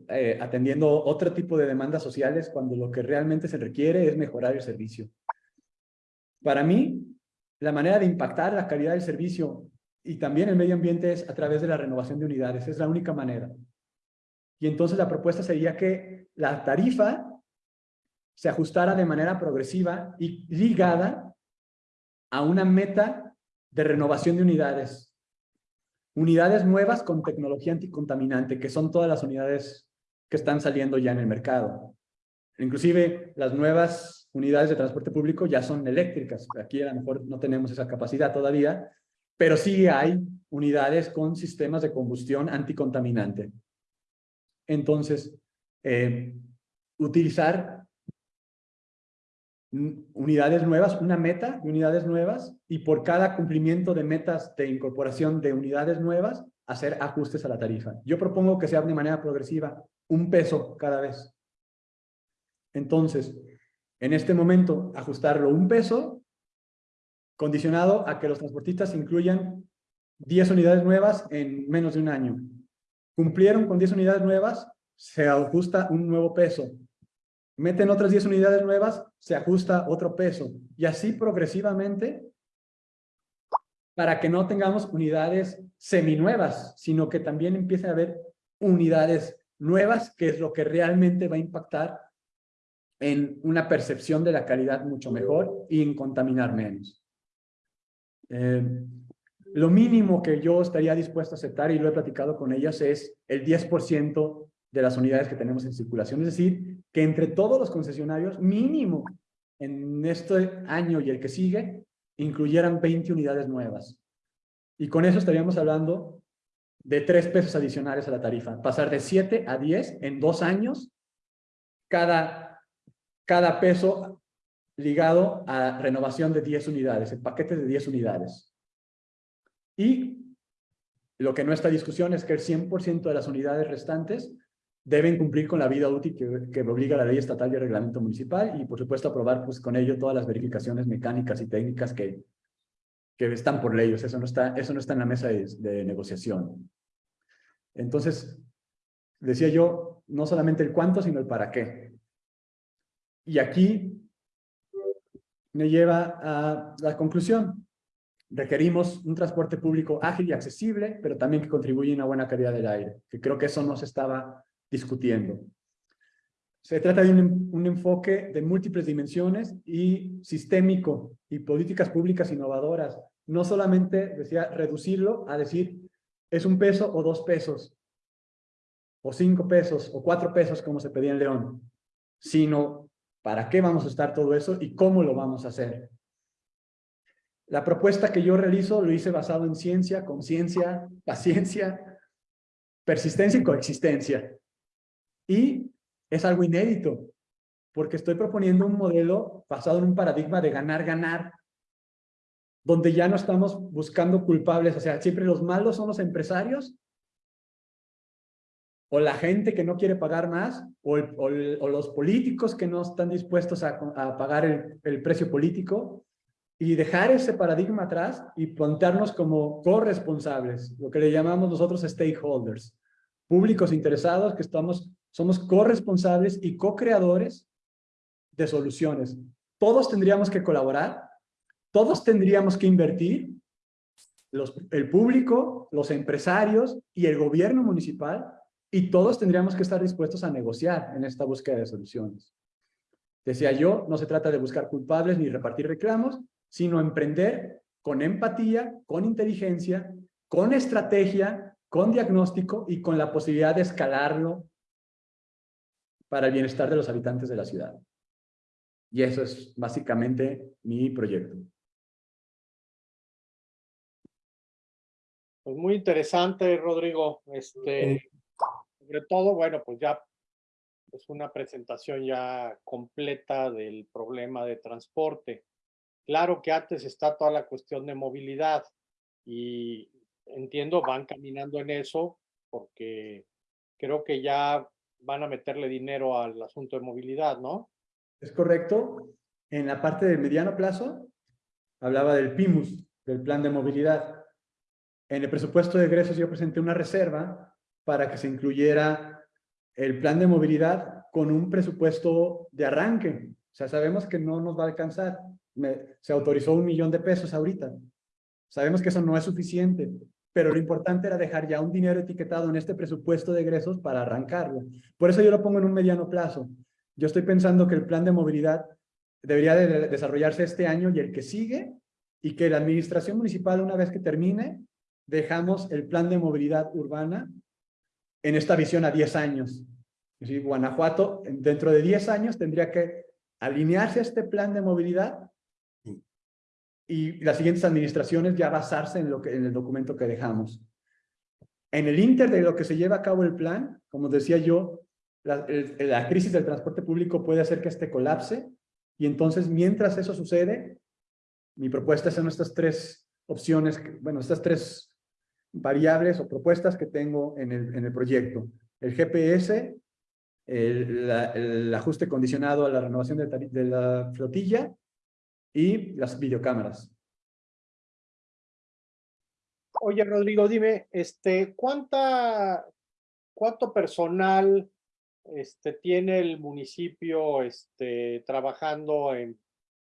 eh, atendiendo otro tipo de demandas sociales cuando lo que realmente se requiere es mejorar el servicio. Para mí, la manera de impactar la calidad del servicio y también el medio ambiente es a través de la renovación de unidades. Es la única manera. Y entonces la propuesta sería que la tarifa se ajustara de manera progresiva y ligada a una meta de renovación de unidades. Unidades nuevas con tecnología anticontaminante, que son todas las unidades que están saliendo ya en el mercado. Inclusive las nuevas unidades de transporte público ya son eléctricas. Aquí a lo mejor no tenemos esa capacidad todavía, pero sí hay unidades con sistemas de combustión anticontaminante. Entonces, eh, utilizar unidades nuevas, una meta de unidades nuevas, y por cada cumplimiento de metas de incorporación de unidades nuevas, hacer ajustes a la tarifa. Yo propongo que sea de manera progresiva, un peso cada vez. Entonces, en este momento ajustarlo un peso, condicionado a que los transportistas incluyan 10 unidades nuevas en menos de un año. Cumplieron con 10 unidades nuevas, se ajusta un nuevo peso. Meten otras 10 unidades nuevas, se ajusta otro peso. Y así progresivamente para que no tengamos unidades seminuevas, sino que también empiece a haber unidades nuevas, que es lo que realmente va a impactar en una percepción de la calidad mucho mejor y en contaminar menos. Eh, lo mínimo que yo estaría dispuesto a aceptar, y lo he platicado con ellas, es el 10% de las unidades que tenemos en circulación. Es decir, que entre todos los concesionarios, mínimo en este año y el que sigue, incluyeran 20 unidades nuevas. Y con eso estaríamos hablando de 3 pesos adicionales a la tarifa. Pasar de 7 a 10 en dos años, cada cada peso ligado a renovación de 10 unidades, el paquete de 10 unidades. Y lo que no está en discusión es que el 100% de las unidades restantes deben cumplir con la vida útil que, que, obliga la ley estatal y el reglamento municipal y por supuesto aprobar pues con ello todas las verificaciones mecánicas y técnicas que, que están por leyes. Eso no está, eso no está en la mesa de, de negociación. Entonces, decía yo, no solamente el cuánto, sino el para qué. Y aquí me lleva a la conclusión. Requerimos un transporte público ágil y accesible, pero también que contribuya a una buena calidad del aire, que creo que eso no se estaba discutiendo. Se trata de un, un, enfoque de múltiples dimensiones y sistémico y políticas públicas innovadoras. No solamente, decía, reducirlo a decir, es un peso o dos pesos, o cinco pesos, o cuatro pesos, como se pedía en León, sino para qué vamos a estar todo eso y cómo lo vamos a hacer. La propuesta que yo realizo lo hice basado en ciencia, conciencia, paciencia, persistencia y coexistencia. Y es algo inédito, porque estoy proponiendo un modelo basado en un paradigma de ganar-ganar, donde ya no estamos buscando culpables, o sea, siempre los malos son los empresarios, o la gente que no quiere pagar más, o, los políticos que no están dispuestos a, pagar el, el precio político, y dejar ese paradigma atrás y plantearnos como corresponsables, lo que le llamamos nosotros stakeholders, públicos interesados que estamos, somos corresponsables y co-creadores de soluciones. Todos tendríamos que colaborar, todos tendríamos que invertir, el público, los empresarios y el gobierno municipal, y todos tendríamos que estar dispuestos a negociar en esta búsqueda de soluciones. Decía yo, no se trata de buscar culpables ni repartir reclamos, sino emprender con empatía, con inteligencia, con estrategia, con diagnóstico y con la posibilidad de escalarlo para el bienestar de los habitantes de la ciudad. Y eso es básicamente mi proyecto. Pues muy interesante, Rodrigo. Este, sobre todo, bueno, pues ya es una presentación ya completa del problema de transporte. Claro que antes está toda la cuestión de movilidad y entiendo, van caminando en eso porque creo que ya van a meterle dinero al asunto de movilidad, ¿no? Es correcto. En la parte del mediano plazo, hablaba del PIMUS, del plan de movilidad. En el presupuesto de egresos yo presenté una reserva para que se incluyera el plan de movilidad con un presupuesto de arranque. O sea, sabemos que no nos va a alcanzar se autorizó un millón de pesos ahorita. Sabemos que eso no es suficiente, pero lo importante era dejar ya un dinero etiquetado en este presupuesto de egresos para arrancarlo. Por eso yo lo pongo en un mediano plazo. Yo estoy pensando que el plan de movilidad debería de desarrollarse este año y el que sigue, y que la administración municipal, una vez que termine, dejamos el plan de movilidad urbana en esta visión a 10 años. Es Guanajuato, dentro de 10 años, tendría que alinearse a este plan de movilidad y las siguientes administraciones ya basarse en, lo que, en el documento que dejamos. En el inter de lo que se lleva a cabo el plan, como decía yo, la, la crisis del transporte público puede hacer que este colapse y entonces mientras eso sucede, mi propuesta son estas tres opciones, bueno, estas tres variables o propuestas que tengo en el, en el proyecto. El GPS, el, ajuste condicionado a la renovación de, de la flotilla y las videocámaras. Oye, Rodrigo, dime, este, ¿cuánta, ¿cuánto personal este, tiene el municipio este, trabajando en,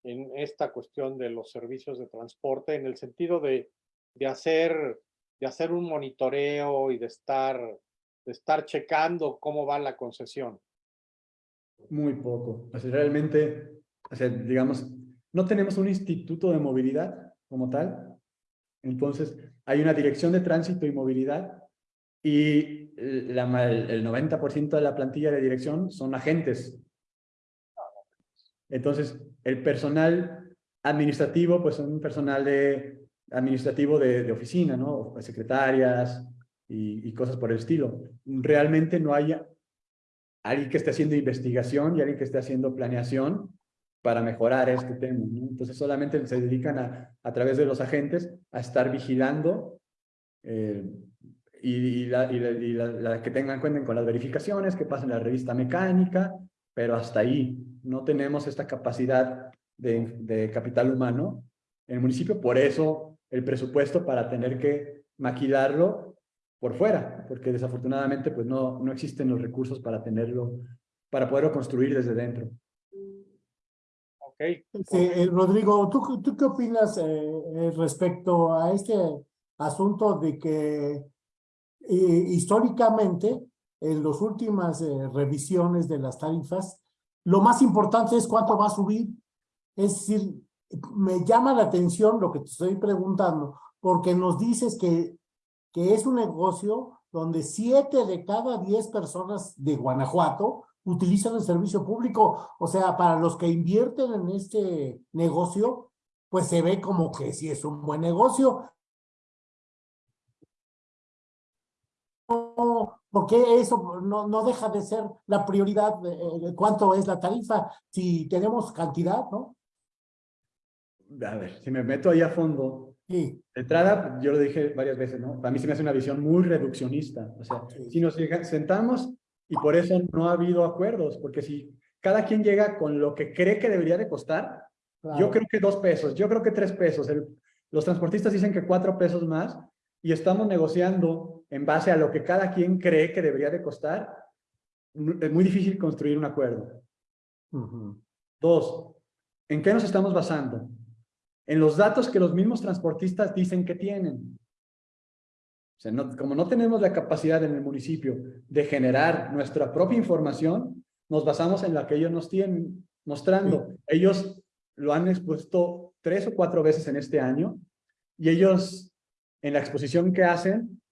en esta cuestión de los servicios de transporte en el sentido de, de, hacer, de hacer un monitoreo y de estar, de estar checando cómo va la concesión? Muy poco. O realmente, o sea, digamos, no tenemos un instituto de movilidad como tal. Entonces, hay una dirección de tránsito y movilidad y la, el 90% de la plantilla de dirección son agentes. Entonces, el personal administrativo, pues un personal de, administrativo de, oficina, ¿no? Secretarias y, y, cosas por el estilo. Realmente no hay alguien que esté haciendo investigación y alguien que esté haciendo planeación para mejorar este tema. Entonces solamente se dedican a, a través de los agentes a estar vigilando eh, y, la, y, la, que tengan cuenta con las verificaciones, que pasen la revista mecánica, pero hasta ahí no tenemos esta capacidad de, de capital humano en el municipio, por eso el presupuesto para tener que maquilarlo por fuera, porque desafortunadamente pues no, no existen los recursos para tenerlo, para poderlo construir desde dentro. Eh, Rodrigo, ¿tú, ¿tú, qué opinas eh, eh, respecto a este asunto de que históricamente, en las últimas revisiones de las tarifas, lo más importante es cuánto va a subir? Es decir, me llama la atención lo que te estoy preguntando, porque nos dices que, que es un negocio donde siete de cada diez personas de Guanajuato utilizan el servicio público. O sea, para los que invierten en este negocio, pues se ve como que sí es un buen negocio. porque eso no, no deja de ser la prioridad de, cuánto es la tarifa? Si tenemos cantidad, ¿no? A ver, si me meto ahí a fondo, Sí. De entrada, yo lo dije varias veces, ¿no? Para mí se me hace una visión muy reduccionista. O sea, Sí. si nos sentamos y por eso no ha habido acuerdos, porque si cada quien llega con lo que cree que debería de costar, yo creo que dos pesos, yo creo que tres pesos. El- los transportistas dicen que cuatro pesos más y estamos negociando en base a lo que cada quien cree que debería de costar. Es muy difícil construir un acuerdo. Dos, ¿en qué nos estamos basando? En los datos que los mismos transportistas dicen que tienen. O sea, no- como no tenemos la capacidad en el municipio de generar nuestra propia información, nos basamos en la que ellos nos tienen mostrando. Ellos lo han expuesto tres o cuatro veces en este año y ellos, en la exposición que hacen,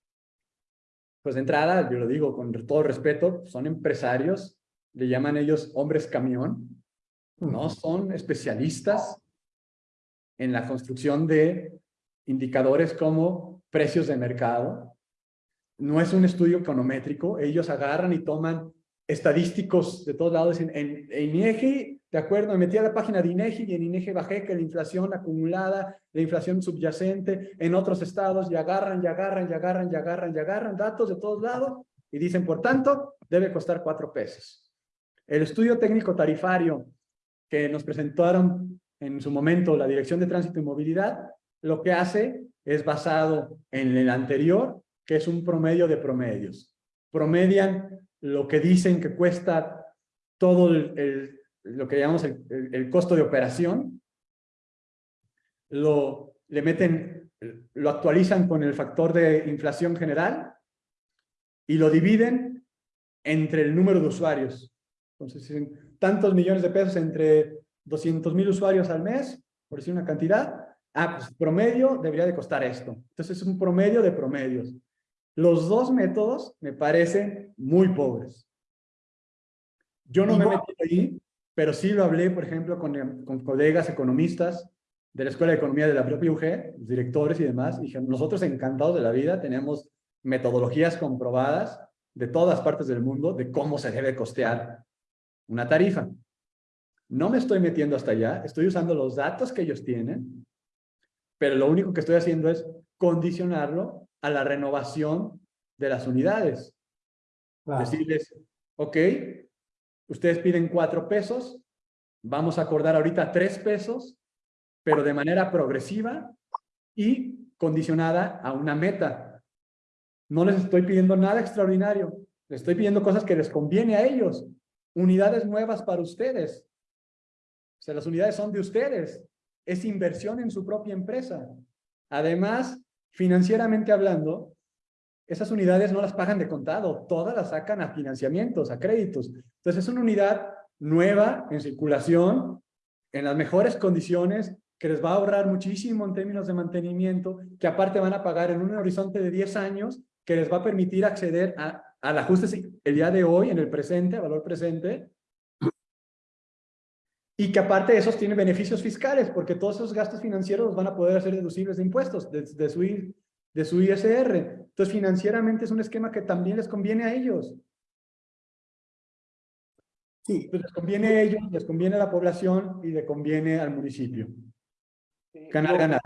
pues de entrada, yo lo digo con todo respeto, son empresarios, le llaman ellos hombres camión, no son especialistas en la construcción de indicadores como precios de mercado. No es un estudio econométrico. Ellos agarran y toman estadísticos de todos lados. En, en, en INEGI, de acuerdo, me metí a la página de INEGI y en INEGI bajé que la inflación acumulada, la inflación subyacente en otros estados y agarran, y agarran, y agarran, y agarran, y agarran datos de todos lados y dicen, por tanto, debe costar cuatro pesos. El estudio técnico tarifario que nos presentaron en su momento la Dirección de Tránsito y Movilidad, lo que hace es basado en el anterior, que es un promedio de promedios. Promedian lo que dicen que cuesta todo el, lo que llamamos el, costo de operación, lo, le meten, lo actualizan con el factor de inflación general y lo dividen entre el número de usuarios. Entonces, tantos millones de pesos entre 200 mil usuarios al mes, por decir una cantidad, ah, pues promedio debería de costar esto. Entonces es un promedio de promedios. Los dos métodos me parecen muy pobres. Yo no me metido ahí, pero sí lo hablé, por ejemplo, con, em, con colegas economistas de la Escuela de Economía de la propia UG, los directores y demás, y nosotros encantados de la vida tenemos metodologías comprobadas de todas partes del mundo de cómo se debe costear una tarifa. No me estoy metiendo hasta allá, estoy usando los datos que ellos tienen, pero lo único que estoy haciendo es condicionarlo a la renovación de las unidades. Decirles, ok, ustedes piden cuatro pesos, vamos a acordar ahorita tres pesos, pero de manera progresiva y condicionada a una meta. No les estoy pidiendo nada extraordinario, les estoy pidiendo cosas que les conviene a ellos, unidades nuevas para ustedes. O sea, las unidades son de ustedes, es inversión en su propia empresa. Además, financieramente hablando, esas unidades no las pagan de contado, todas las sacan a financiamientos, a créditos. Entonces es una unidad nueva, en circulación, en las mejores condiciones, que les va a ahorrar muchísimo en términos de mantenimiento, que aparte van a pagar en un horizonte de 10 años, que les va a permitir acceder a, al ajuste el día de hoy, en el presente, valor presente, y que aparte de esos tienen beneficios fiscales, porque todos esos gastos financieros los van a poder hacer deducibles de impuestos, de, de su, de su ISR. Entonces, financieramente es un esquema que también les conviene a ellos. Sí, Pues les conviene a ellos, les conviene a la población y le conviene al municipio. Sí, Ganar, lo- ganar.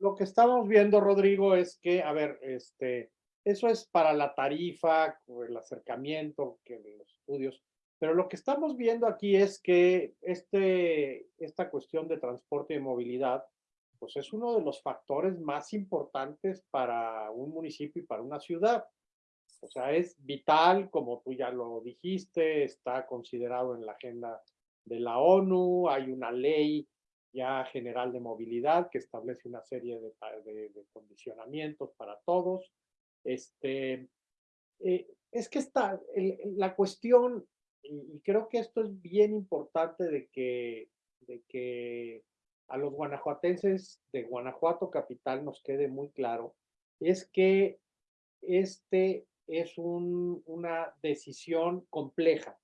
Lo que estamos viendo, Rodrigo, es que, a ver, este, eso es para la tarifa, el acercamiento, que los estudios, pero lo que estamos viendo aquí es que este, esta cuestión de transporte y movilidad, pues es uno de los factores más importantes para un municipio y para una ciudad. O sea, es vital, como tú ya lo dijiste, está considerado en la agenda de la ONU, hay una ley ya general de movilidad que establece una serie de, de- de condicionamientos para todos. Este, eh, es que está el- la cuestión, y, y creo que esto es bien importante de que, de que a los guanajuatenses de Guanajuato capital nos quede muy claro, es que este es un- una decisión compleja.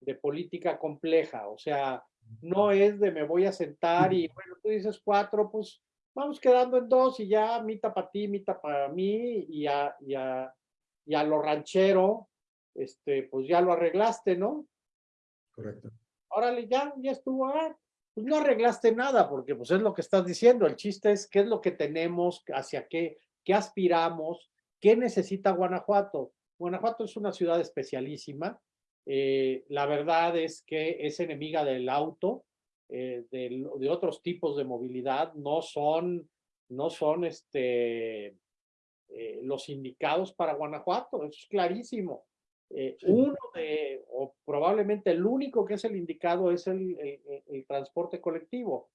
de política compleja, o sea, no es de me voy a sentar y bueno, tú dices cuatro, pues vamos quedando en dos y ya mitad para ti, mitad para mí y a, y a, y a lo ranchero, este, pues ya lo arreglaste, ¿no? Correcto. Órale, ya, ya estuvo, ah, pues no arreglaste nada, porque pues es lo que estás diciendo, el chiste es qué es lo que tenemos, hacia qué, qué aspiramos, qué necesita Guanajuato. Guanajuato es una ciudad especialísima, eh, la verdad es que es enemiga del auto, eh, de, de, otros tipos de movilidad, no son, no son este, eh, los indicados para Guanajuato, eso es clarísimo. Eh, uno de, o probablemente el único que es el indicado es el, el, el transporte colectivo.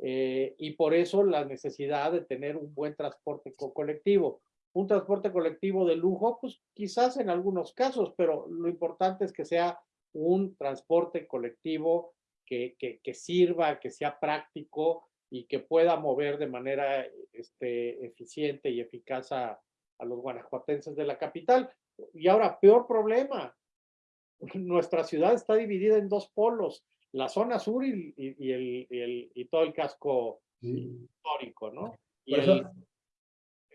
Eh, y por eso la necesidad de tener un buen transporte co colectivo. Un transporte colectivo de lujo, pues quizás en algunos casos, pero lo importante es que sea un transporte colectivo que, que, que sirva, que sea práctico y que pueda mover de manera este, eficiente y eficaz a, a los guanajuatenses de la capital. Y ahora, peor problema, nuestra ciudad está dividida en dos polos, la zona sur y, y, y el, y, el, y todo el casco sí. histórico, ¿no? Y Por eso,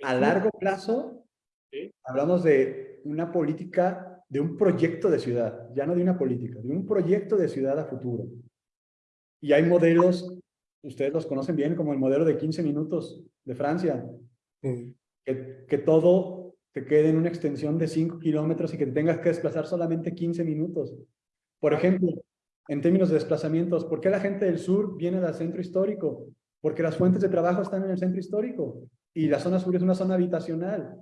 a largo plazo, ¿Sí? hablamos de una política, de un proyecto de ciudad, ya no de una política, de un proyecto de ciudad a futuro. Y hay modelos, ustedes los conocen bien, como el modelo de 15 minutos de Francia, sí. que, que todo te quede en una extensión de 5 kilómetros y que te tengas que desplazar solamente 15 minutos. Por ejemplo, en términos de desplazamientos, ¿por qué la gente del sur viene del centro histórico? Porque las fuentes de trabajo están en el centro histórico y la zona sur es una zona habitacional.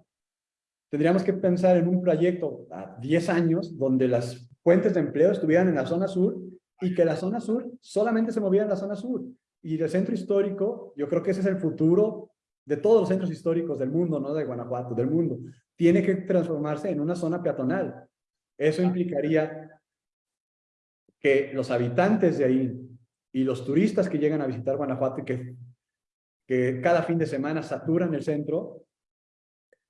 Tendríamos que pensar en un proyecto a 10 años donde las fuentes de empleo estuvieran en la zona sur y que la zona sur solamente se moviera en la zona sur. Y el centro histórico, yo creo que ese es el futuro de todos los centros históricos del mundo, no de Guanajuato, del mundo, tiene que transformarse en una zona peatonal. Eso implicaría que los habitantes de ahí y los turistas que llegan a visitar Guanajuato y que, que cada fin de semana saturan el centro,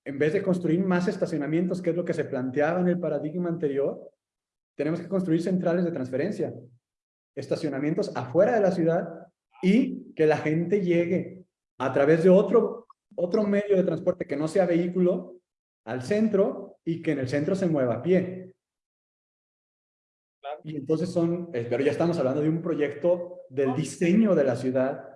en vez de construir más estacionamientos, que es lo que se planteaba en el paradigma anterior, tenemos que construir centrales de transferencia, estacionamientos afuera de la ciudad y que la gente llegue a través de otro, otro medio de transporte que no sea vehículo al centro y que en el centro se mueva a pie. Y entonces son, eh, pero ya estamos hablando de un proyecto del diseño de la ciudad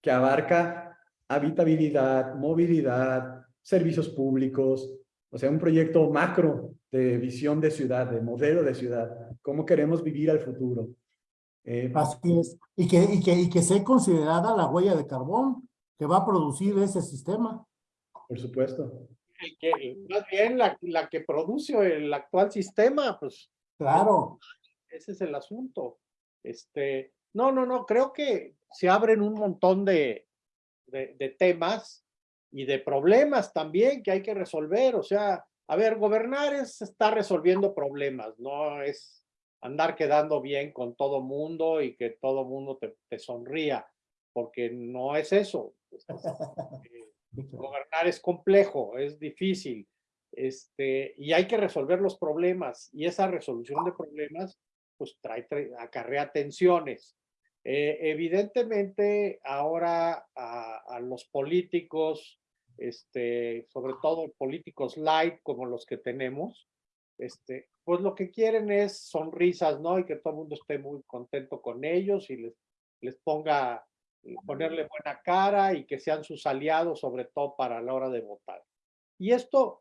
que abarca habitabilidad, movilidad, servicios públicos, o sea, un proyecto macro de visión de ciudad, de modelo de ciudad, cómo queremos vivir al futuro. Eh, Así es, y que, y, que, y que sea considerada la huella de carbón que va a producir ese sistema. Por supuesto. El que, más bien la, la que produce el actual sistema, pues. Claro. Ese es el asunto. Este, no, no, no, creo que se abren un montón de, de, de temas y de problemas también que hay que resolver. O sea, a ver, gobernar es estar resolviendo problemas, no es andar quedando bien con todo mundo y que todo mundo te, te sonría, porque no es eso. Eh, gobernar es complejo, es difícil, este, y hay que resolver los problemas, y esa resolución de problemas, pues trae, acarrea tensiones. Eh, evidentemente, ahora a, a, los políticos, este, sobre todo políticos light como los que tenemos, este, pues lo que quieren es sonrisas, ¿no? Y que todo el mundo esté muy contento con ellos y les, les ponga ponerle buena cara y que sean sus aliados, sobre todo para la hora de votar. Y esto,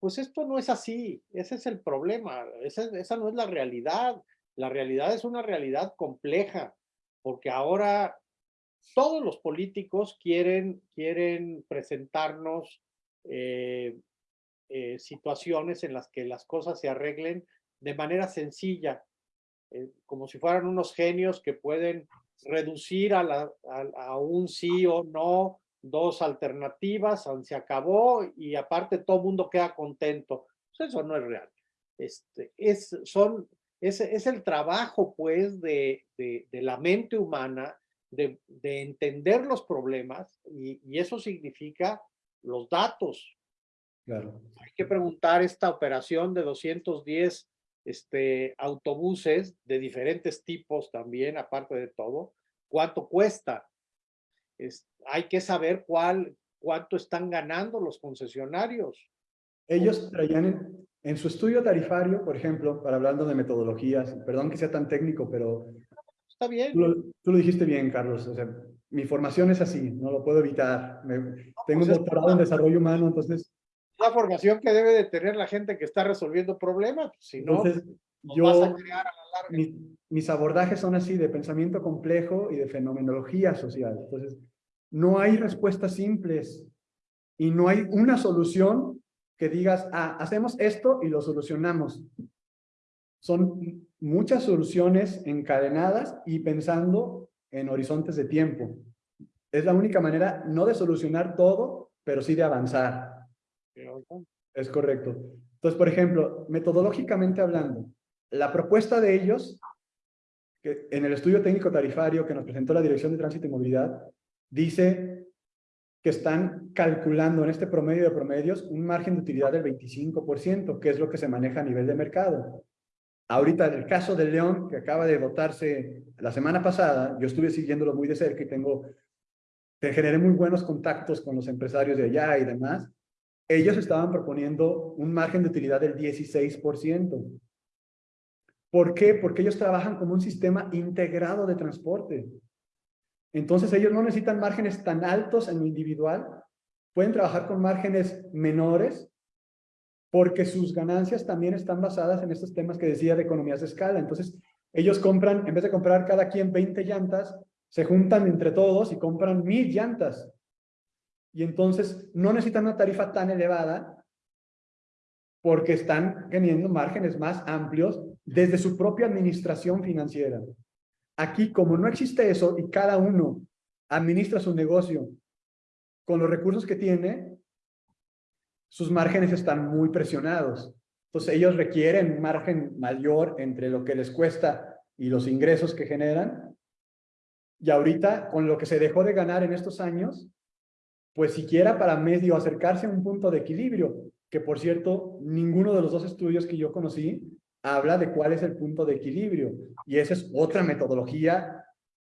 pues esto no es así, ese es el problema, esa, esa no es la realidad. La realidad es una realidad compleja, porque ahora todos los políticos quieren, quieren presentarnos eh, eh, situaciones en las que las cosas se arreglen de manera sencilla, eh, como si fueran unos genios que pueden reducir a, la, a, a, un sí o no, dos alternativas, se acabó y aparte todo el mundo queda contento. Pues eso no es real. Este, es, son, es, es el trabajo pues de, de, de la mente humana de, de, entender los problemas y, y, eso significa los datos. Claro. Hay que preguntar esta operación de 210 este, autobuses de diferentes tipos también, aparte de todo, cuánto cuesta. Es, hay que saber cuál, cuánto están ganando los concesionarios. Ellos traían en, en su estudio tarifario, por ejemplo, para hablando de metodologías, perdón que sea tan técnico, pero Está bien. Tú lo, tú lo, dijiste bien, Carlos. O sea, mi formación es así, no lo puedo evitar. Me, tengo pues un doctorado en desarrollo humano, entonces... La formación que debe de tener la gente que está resolviendo problemas. Pues, si no, entonces, yo, vas a crear a la larga. Mi, mis abordajes son así, de pensamiento complejo y de fenomenología social. Entonces, no hay respuestas simples y no hay una solución que digas, ah, hacemos esto y lo solucionamos. Son muchas soluciones encadenadas y pensando en horizontes de tiempo. Es la única manera, no de solucionar todo, pero sí de avanzar. Es correcto. Entonces, por ejemplo, metodológicamente hablando, la propuesta de ellos, que en el estudio técnico tarifario que nos presentó la Dirección de Tránsito y Movilidad, dice que están calculando en este promedio de promedios un margen de utilidad del 25%, que es lo que se maneja a nivel de mercado. Ahorita en el caso de León, que acaba de votarse la semana pasada, yo estuve siguiéndolo muy de cerca y tengo, te generé muy buenos contactos con los empresarios de allá y demás. Ellos estaban proponiendo un margen de utilidad del 16%. ¿Por qué? Porque ellos trabajan como un sistema integrado de transporte. Entonces ellos no necesitan márgenes tan altos en lo individual, pueden trabajar con márgenes menores porque sus ganancias también están basadas en estos temas que decía de economías de escala. Entonces, ellos compran, en vez de comprar cada quien 20 llantas, se juntan entre todos y compran mil llantas. Y entonces no necesitan una tarifa tan elevada porque están teniendo márgenes más amplios desde su propia administración financiera. Aquí, como no existe eso y cada uno administra su negocio con los recursos que tiene, sus márgenes están muy presionados. Entonces ellos requieren un margen mayor entre lo que les cuesta y los ingresos que generan. Y ahorita, con lo que se dejó de ganar en estos años, pues siquiera para medio acercarse a un punto de equilibrio, que por cierto, ninguno de los dos estudios que yo conocí habla de cuál es el punto de equilibrio. Y esa es otra metodología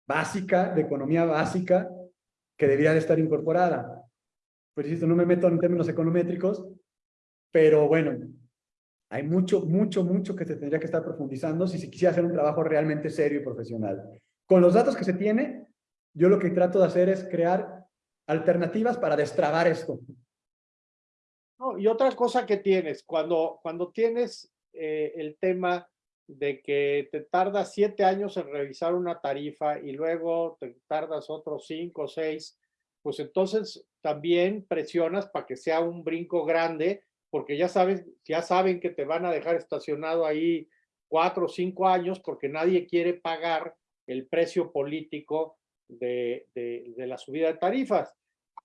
básica, de economía básica, que debería de estar incorporada pues no me meto en términos econométricos, pero bueno, hay mucho, mucho, mucho que se tendría que estar profundizando si se quisiera hacer un trabajo realmente serio y profesional. Con los datos que se tiene, yo lo que trato de hacer es crear alternativas para destrabar esto. y otra cosa que tienes, cuando, cuando tienes eh, el tema de que te tardas siete años en revisar una tarifa y luego te tardas otros cinco o seis pues entonces también presionas para que sea un brinco grande, porque ya sabes, ya saben que te van a dejar estacionado ahí cuatro o cinco años porque nadie quiere pagar el precio político de, de, la subida de tarifas.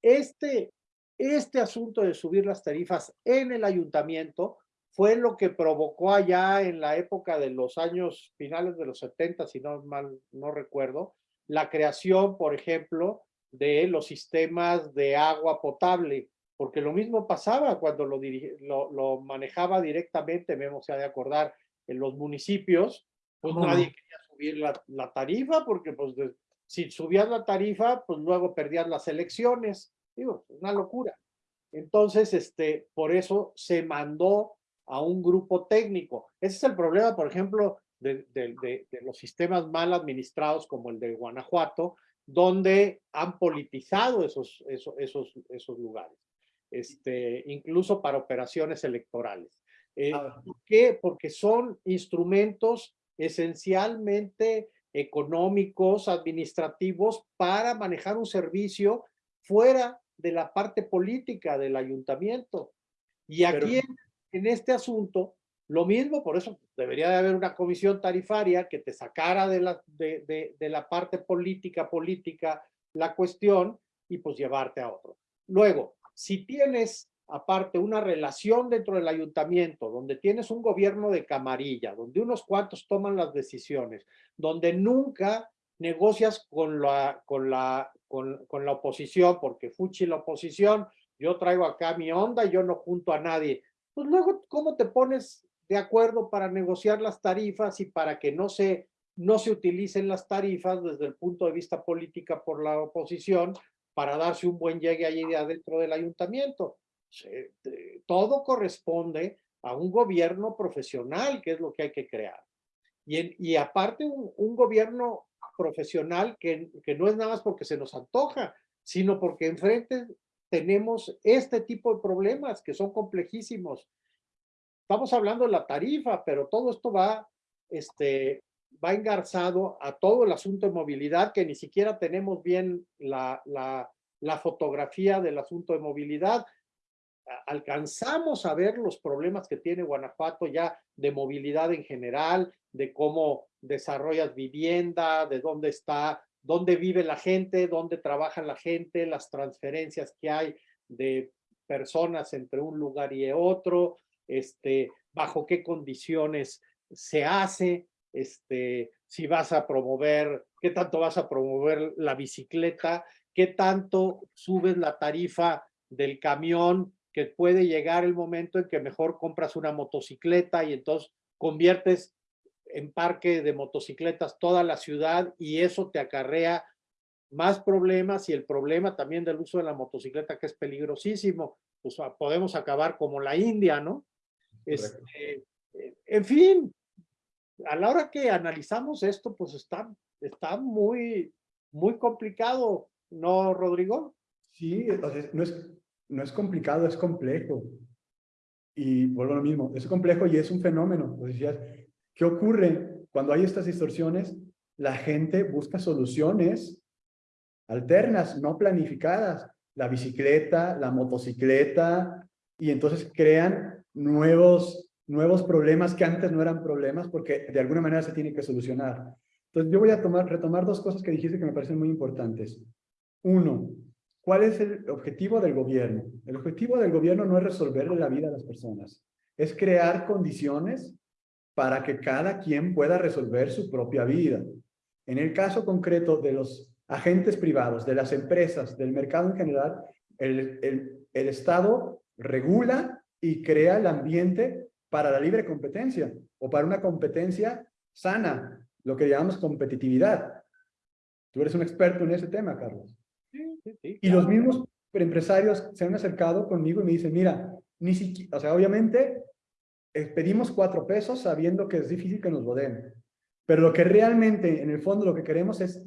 Este, este asunto de subir las tarifas en el ayuntamiento fue lo que provocó allá en la época de los años finales de los 70, si no mal no recuerdo, la creación, por ejemplo, de los sistemas de agua potable, porque lo mismo pasaba cuando lo, lo, manejaba directamente, Memo se ha de acordar, en los municipios, pues nadie quería subir la, tarifa, porque pues si subías la tarifa, pues luego perdías las elecciones, digo, una locura. Entonces, este, por eso se mandó a un grupo técnico. Ese es el problema, por ejemplo, de, de los sistemas mal administrados como el de Guanajuato, donde han politizado esos, esos, esos, esos lugares, este, incluso para operaciones electorales. Eh. ¿Por qué? Porque son instrumentos esencialmente económicos, administrativos, para manejar un servicio fuera de la parte política del ayuntamiento. Y aquí en este asunto, lo mismo, por eso debería de haber una comisión tarifaria que te sacara de la, de, de, la parte política, política, la cuestión y pues llevarte a otro. Luego, si tienes aparte una relación dentro del ayuntamiento, donde tienes un gobierno de camarilla, donde unos cuantos toman las decisiones, donde nunca negocias con la, con la, con, la oposición, porque fuchi la oposición, yo traigo acá mi onda yo no junto a nadie. Pues luego, ¿cómo te pones de acuerdo para negociar las tarifas y para que no se, no se utilicen las tarifas desde el punto de vista política por la oposición para darse un buen llegue allí adentro del ayuntamiento. Todo corresponde a un gobierno profesional, que es lo que hay que crear. Y, en- y aparte un, un gobierno profesional que, que no es nada más porque se nos antoja, sino porque enfrente tenemos este tipo de problemas que son complejísimos. Estamos hablando de la tarifa, pero todo esto va, este, va engarzado a todo el asunto de movilidad, que ni siquiera tenemos bien la, la, la fotografía del asunto de movilidad. Alcanzamos a ver los problemas que tiene Guanajuato ya de movilidad en general, de cómo desarrollas vivienda, de dónde está, dónde vive la gente, dónde trabaja la gente, las transferencias que hay de personas entre un lugar y otro, este, bajo qué condiciones se hace, este, si vas a promover, qué tanto vas a promover la bicicleta, qué tanto subes la tarifa del camión, que puede llegar el momento en que mejor compras una motocicleta y entonces conviertes en parque de motocicletas toda la ciudad y eso te acarrea más problemas y el problema también del uso de la motocicleta que es peligrosísimo, pues ah, podemos acabar como la India, ¿no? Este, eh, en fin, a la hora que analizamos esto, pues está, está muy, muy complicado, ¿no, Rodrigo? Sí, sea, no es, no es complicado, es complejo. Y vuelvo a lo mismo, es complejo y es un fenómeno. Pues decías, ¿qué ocurre cuando hay estas distorsiones? La gente busca soluciones alternas, no planificadas. La bicicleta, la motocicleta, y entonces crean nuevos, nuevos problemas que antes no eran problemas porque de alguna manera se tiene que solucionar. Entonces yo voy a tomar, retomar dos cosas que dijiste que me parecen muy importantes. Uno, ¿cuál es el objetivo del gobierno? El objetivo del gobierno no es resolverle la vida a las personas, es crear condiciones para que cada quien pueda resolver su propia vida. En el caso concreto de los agentes privados, de las empresas, del mercado en general, el, el, el Estado regula y crea el ambiente para la libre competencia o para una competencia sana, lo que llamamos competitividad. Tú eres un experto en ese tema, Carlos. Sí, sí, sí, Y los mismos empresarios se han acercado conmigo y me dicen, mira, ni siquiera, o sea, obviamente eh, pedimos cuatro pesos sabiendo que es difícil que nos lo den, pero lo que realmente, en el fondo, lo que queremos es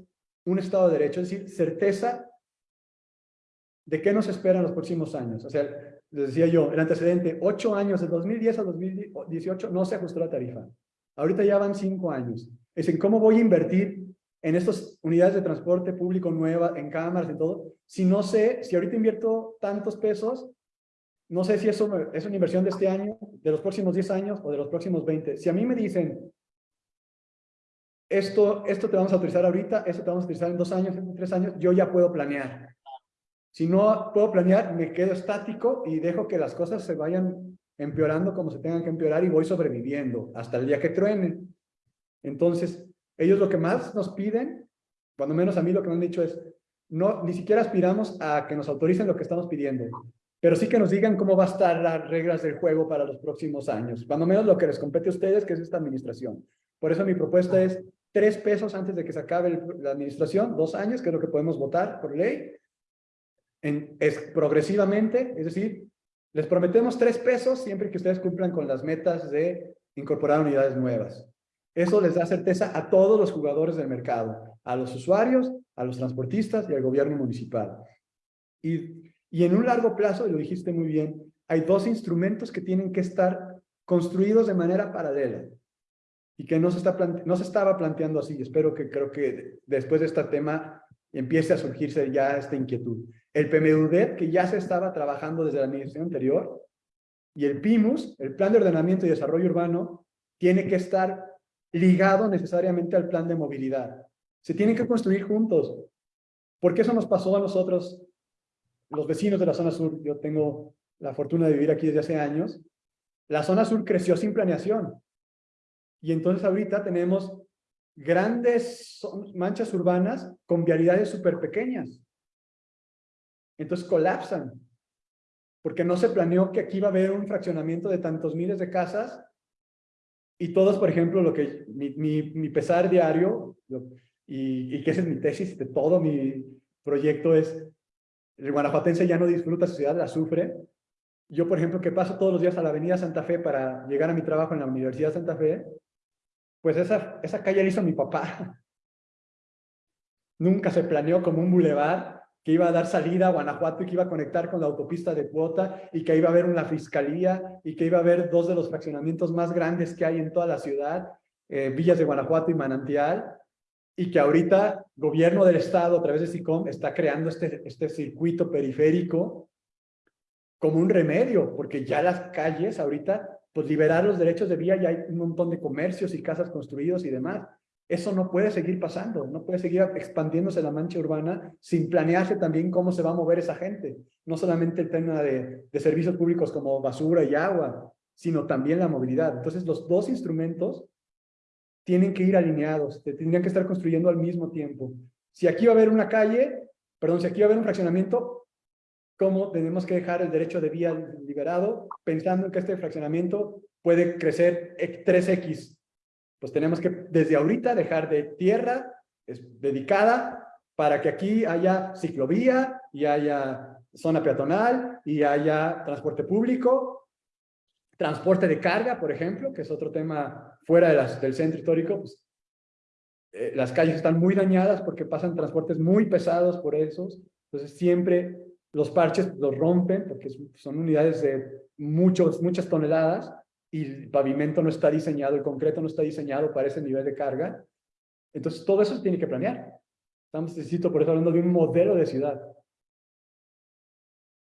un Estado de Derecho, es decir, certeza de qué nos espera en los próximos años. O sea, les decía yo, el antecedente, ocho años, de 2010 a 2018, no se ajustó la tarifa. Ahorita ya van cinco años. Es en cómo voy a invertir en estas unidades de transporte público nuevas, en cámaras y todo, si no sé, si ahorita invierto tantos pesos, no sé si eso es una inversión de este año, de los próximos 10 años o de los próximos 20. Si a mí me dicen, esto, esto te vamos a utilizar ahorita, esto te vamos a utilizar en dos años, en tres años, yo ya puedo planear. Si no puedo planear, me quedo estático y dejo que las cosas se vayan empeorando como se tengan que empeorar y voy sobreviviendo hasta el día que truenen. Entonces, ellos lo que más nos piden, cuando menos a mí lo que me han dicho es, no, ni siquiera aspiramos a que nos autoricen lo que estamos pidiendo, pero sí que nos digan cómo va a estar las reglas del juego para los próximos años, cuando menos lo que les compete a ustedes, que es esta administración. Por eso mi propuesta es tres pesos antes de que se acabe la administración, dos años, que es lo que podemos votar por ley, en, es progresivamente, es decir, les prometemos tres pesos siempre que ustedes cumplan con las metas de incorporar unidades nuevas. Eso les da certeza a todos los jugadores del mercado, a los usuarios, a los transportistas y al gobierno municipal. Y, y en un largo plazo, y lo dijiste muy bien, hay dos instrumentos que tienen que estar construidos de manera paralela y que no se, está no se estaba planteando así. Espero que creo que después de este tema empiece a surgirse ya esta inquietud. El PMUDET, que ya se estaba trabajando desde la administración anterior, y el PIMUS, el Plan de Ordenamiento y Desarrollo Urbano, tiene que estar ligado necesariamente al plan de movilidad. Se tienen que construir juntos. Porque eso nos pasó a nosotros, los vecinos de la zona sur. Yo tengo la fortuna de vivir aquí desde hace años. La zona sur creció sin planeación. Y entonces ahorita tenemos grandes manchas urbanas con vialidades súper pequeñas. Entonces colapsan. Porque no se planeó que aquí iba a haber un fraccionamiento de tantos miles de casas Y todos, por ejemplo, lo que mi, mi, pesar diario, y, y que esa es mi tesis de todo mi proyecto, es el guanajuatense ya no disfruta su ciudad, la sufre. Yo, por ejemplo, que paso todos los días a la avenida Santa Fe para llegar a mi trabajo en la Universidad de Santa Fe, pues esa, esa calle la hizo mi papá. Nunca se planeó como un bulevar que iba a dar salida a Guanajuato y que iba a conectar con la autopista de cuota y que iba a haber una fiscalía y que iba a haber dos de los fraccionamientos más grandes que hay en toda la ciudad, eh, Villas de Guanajuato y Manantial, y que ahorita gobierno del estado a través de SICOM está creando este, este circuito periférico como un remedio, porque ya las calles ahorita, pues liberar los derechos de vía, ya hay un montón de comercios y casas construidos y demás. Eso no puede seguir pasando, no puede seguir expandiéndose la mancha urbana sin planearse también cómo se va a mover esa gente. No solamente el tema de, servicios públicos como basura y agua, sino también la movilidad. Entonces, los dos instrumentos tienen que ir alineados, te- tendrían que estar construyendo al mismo tiempo. Si aquí va a haber una calle, perdón, si aquí va a haber un fraccionamiento, ¿cómo tenemos que dejar el derecho de vía liberado pensando en que este fraccionamiento puede crecer e- 3X? Pues tenemos que desde ahorita dejar de tierra es, dedicada para que aquí haya ciclovía y haya zona peatonal y haya transporte público. Transporte de carga, por ejemplo, que es otro tema fuera del centro histórico, pues, eh, las calles están muy dañadas porque pasan transportes muy pesados por esos, entonces siempre los parches los rompen porque son unidades de muchos, muchas toneladas y el pavimento no está diseñado, el concreto no está diseñado para ese nivel de carga. Entonces todo eso tiene que planear. Estamos, necesito, por eso hablando de un modelo de ciudad.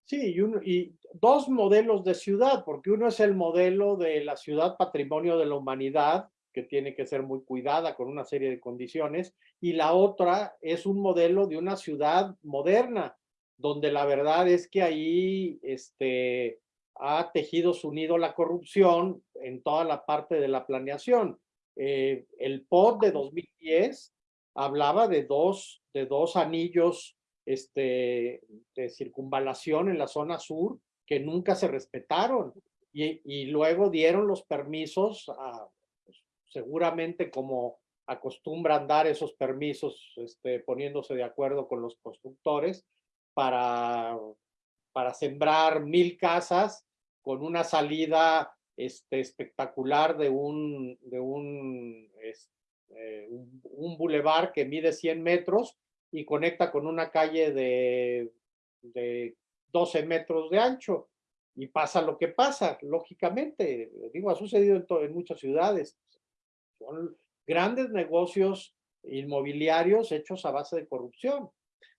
Sí, y, y dos modelos de ciudad, porque uno es el modelo de la ciudad patrimonio de la humanidad, que tiene que ser muy cuidada con una serie de condiciones, y la otra es un modelo de una ciudad moderna, donde la verdad es que ahí este, ha tejido su nido la corrupción en toda la parte de la planeación. Eh, el POD de 2010 hablaba de dos, de dos anillos este, de circunvalación en la zona sur que nunca se respetaron y, y luego dieron los permisos a, pues, seguramente como acostumbran dar esos permisos este, poniéndose de acuerdo con los constructores para, para sembrar mil casas con una salida este, espectacular de un, de un, un, un bulevar que mide 100 metros y conecta con una calle de, de 12 metros de ancho. Y pasa lo que pasa, lógicamente. Digo, ha sucedido en, en muchas ciudades. Son grandes negocios inmobiliarios hechos a base de corrupción.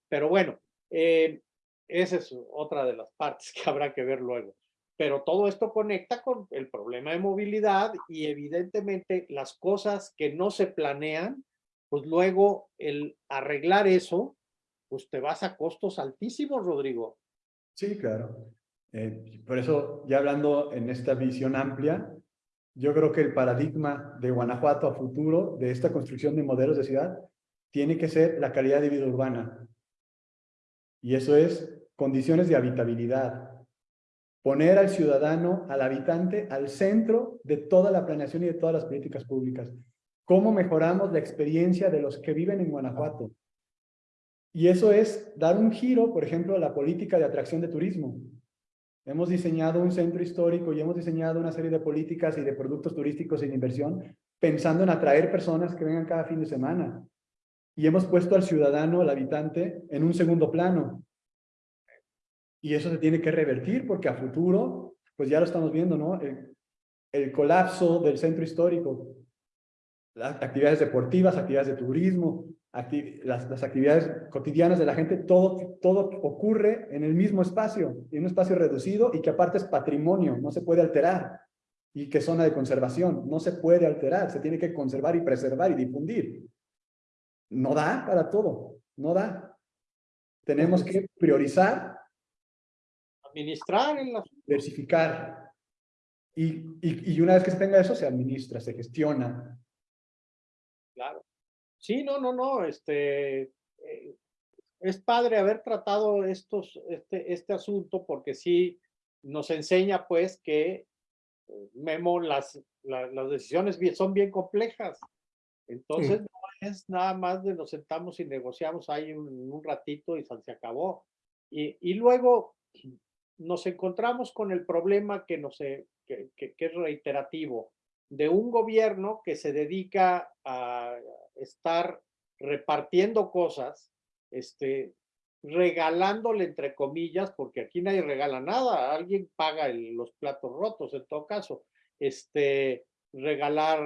Pero bueno, eh, esa es otra de las partes que habrá que ver luego. Pero todo esto conecta con el problema de movilidad y evidentemente las cosas que no se planean pues luego el arreglar eso, pues te vas a costos altísimos, Rodrigo. Sí, claro. Eh, por eso, ya hablando en esta visión amplia, yo creo que el paradigma de Guanajuato a futuro, de esta construcción de modelos de ciudad, tiene que ser la calidad de vida urbana. Y eso es condiciones de habitabilidad. Poner al ciudadano, al habitante, al centro de toda la planeación y de todas las políticas públicas cómo mejoramos la experiencia de los que viven en Guanajuato. Y eso es dar un giro, por ejemplo, a la política de atracción de turismo. Hemos diseñado un centro histórico y hemos diseñado una serie de políticas y de productos turísticos y de inversión pensando en atraer personas que vengan cada fin de semana. Y hemos puesto al ciudadano, al habitante, en un segundo plano. Y eso se tiene que revertir porque a futuro, pues ya lo estamos viendo, ¿no? El, el colapso del centro histórico, las actividades deportivas, actividades de turismo, acti las, las, actividades cotidianas de la gente, todo, todo ocurre en el mismo espacio, en un espacio reducido y que aparte es patrimonio, no se puede alterar. Y que zona de conservación, no se puede alterar, se tiene que conservar y preservar y difundir. No da para todo, no da. Tenemos que priorizar. Administrar en la... Diversificar. Y, y, y una vez que se tenga eso, se administra, se gestiona, Claro. Sí, no, no, no, este, eh, es padre haber tratado estos, este, este asunto porque sí nos enseña pues que, eh, Memo, las, la- las decisiones bien- son bien complejas. Entonces, no es nada más de nos sentamos y negociamos ahí un, un ratito y se se acabó. Y, y luego nos encontramos con el problema que, nos, eh, que, que- es reiterativo de un gobierno que se dedica a estar repartiendo cosas, este, regalándole entre comillas, porque aquí nadie regala nada, alguien paga los platos rotos en todo caso, este, regalar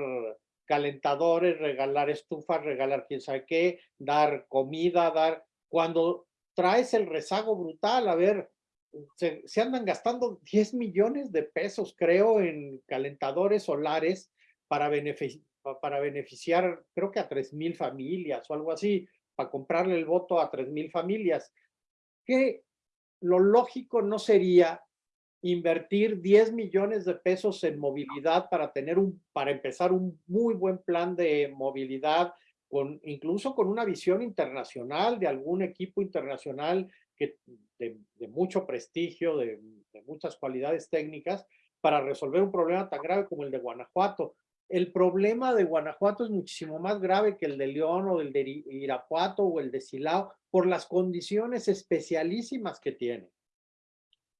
calentadores, regalar estufas, regalar quién sabe qué, dar comida, dar, cuando traes el rezago brutal, a ver, se, andan gastando 10 millones de pesos, creo, en calentadores solares para, para beneficiar, creo que a 3 mil familias o algo así, para comprarle el voto a 3 mil familias. Que lo lógico no sería invertir 10 millones de pesos en movilidad para tener un, para empezar un muy buen plan de movilidad, con, incluso con una visión internacional de algún equipo internacional que, de, mucho prestigio, de, muchas cualidades técnicas, para resolver un problema tan grave como el de Guanajuato. El problema de Guanajuato es muchísimo más grave que el de León o el de Irapuato o el de Silao por las condiciones especialísimas que tiene.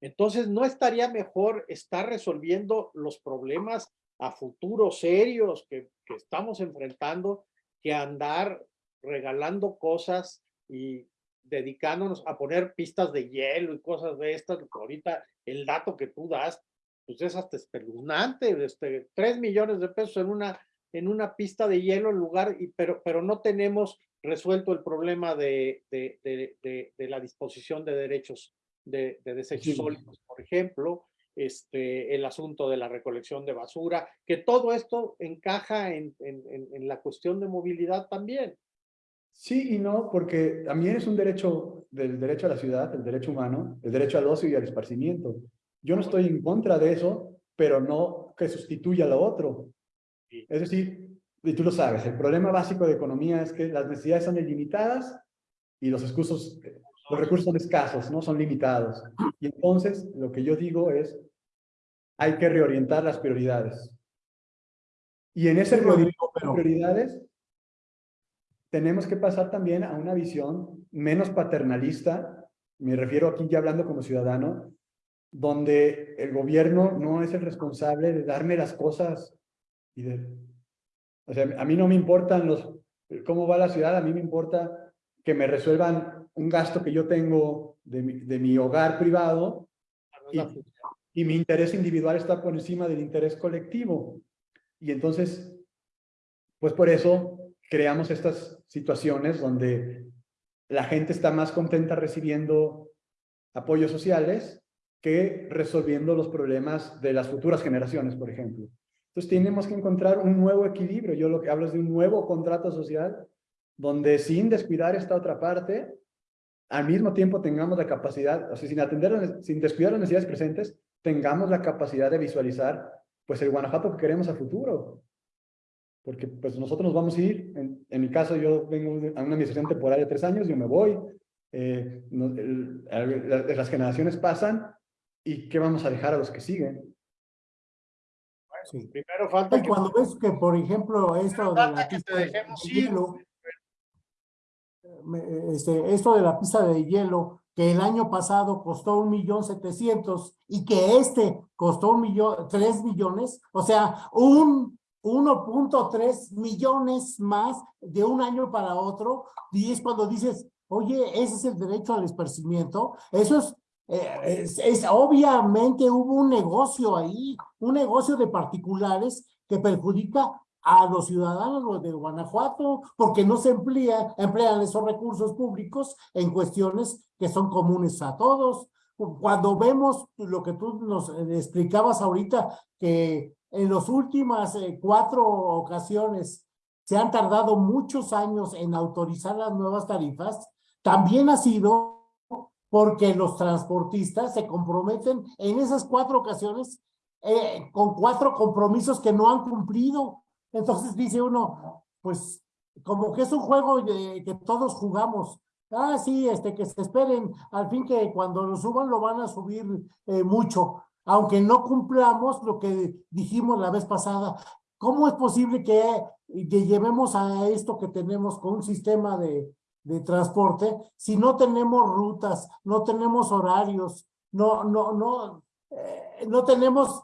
Entonces, ¿no estaría mejor estar resolviendo los problemas a futuro serios que estamos enfrentando que andar regalando cosas y dedicándonos a poner pistas de hielo y cosas de estas? Ahorita el dato que tú das, pues es hasta espeluznante, este, 3 millones de pesos en una, en una pista de hielo en lugar, y, pero, pero no tenemos resuelto el problema de, de, de, la disposición de derechos de, de desechos Sí. sólidos, por ejemplo, este, el asunto de la recolección de basura, que todo esto encaja en, en, en- en la cuestión de movilidad también. Sí y no, porque también es un derecho del derecho a la ciudad, el derecho humano, el derecho al ocio y al esparcimiento. Yo no estoy en contra de eso, pero no que sustituya lo otro. Es decir, y tú lo sabes, el problema básico de economía es que las necesidades son ilimitadas y los recursos, los recursos son escasos, no son limitados. Y entonces lo que yo digo es, hay que reorientar las prioridades. Y en ese Sí, reorientar prioridades tenemos que pasar también a una visión menos paternalista, me refiero aquí ya hablando como ciudadano, donde el gobierno no es el responsable de darme las cosas y de... O sea, a mí no me importan los... cómo va la ciudad, a mí me importa que me resuelvan un gasto que yo tengo de mi, de mi hogar privado Y- y mi interés individual está por encima del interés colectivo. Y entonces, pues por eso creamos estas situaciones donde la gente está más contenta recibiendo apoyos sociales que resolviendo los problemas de las futuras generaciones, por ejemplo. Entonces tenemos que encontrar un nuevo equilibrio. Yo lo que hablo es de un nuevo contrato social donde sin descuidar esta otra parte, al mismo tiempo tengamos la capacidad, o sea, sin atender, sin descuidar las necesidades presentes, tengamos la capacidad de visualizar pues el Guanajuato que queremos a futuro. Porque pues nosotros nos vamos a ir, en, en mi caso yo vengo a una administración temporal de tres años, yo me voy, eh, no- el- el- la- las generaciones pasan y ¿qué vamos a dejar a los que siguen? Sí. Primero falta Y que cuando ves que, por ejemplo, esto de la pista de hielo, este, esto de la pista de hielo, que el año pasado costó un millón setecientos y que este costó un millón, tres millones, o sea, un 1.3 millones más de un año para otro, y es cuando dices, oye, ese es el derecho al esparcimiento, eso es eh, es, es- obviamente hubo un negocio ahí, un negocio de particulares que perjudica a los ciudadanos de Guanajuato porque no se emplea, emplean esos recursos públicos en cuestiones que son comunes a todos. Cuando vemos lo que tú nos eh, explicabas ahorita, que en las últimas eh, cuatro ocasiones se han tardado muchos años en autorizar las nuevas tarifas, también ha sido porque los transportistas se comprometen en esas cuatro ocasiones eh, con cuatro compromisos que no han cumplido. Entonces dice uno, pues como que es un juego que todos jugamos. Ah, sí, este, que se esperen, al fin que cuando lo suban lo van a subir eh, mucho. Aunque no cumplamos lo que dijimos la vez pasada. ¿Cómo es posible que, que llevemos a esto que tenemos con un sistema de, de transporte si no tenemos rutas, no tenemos horarios, no, no, no, eh, no tenemos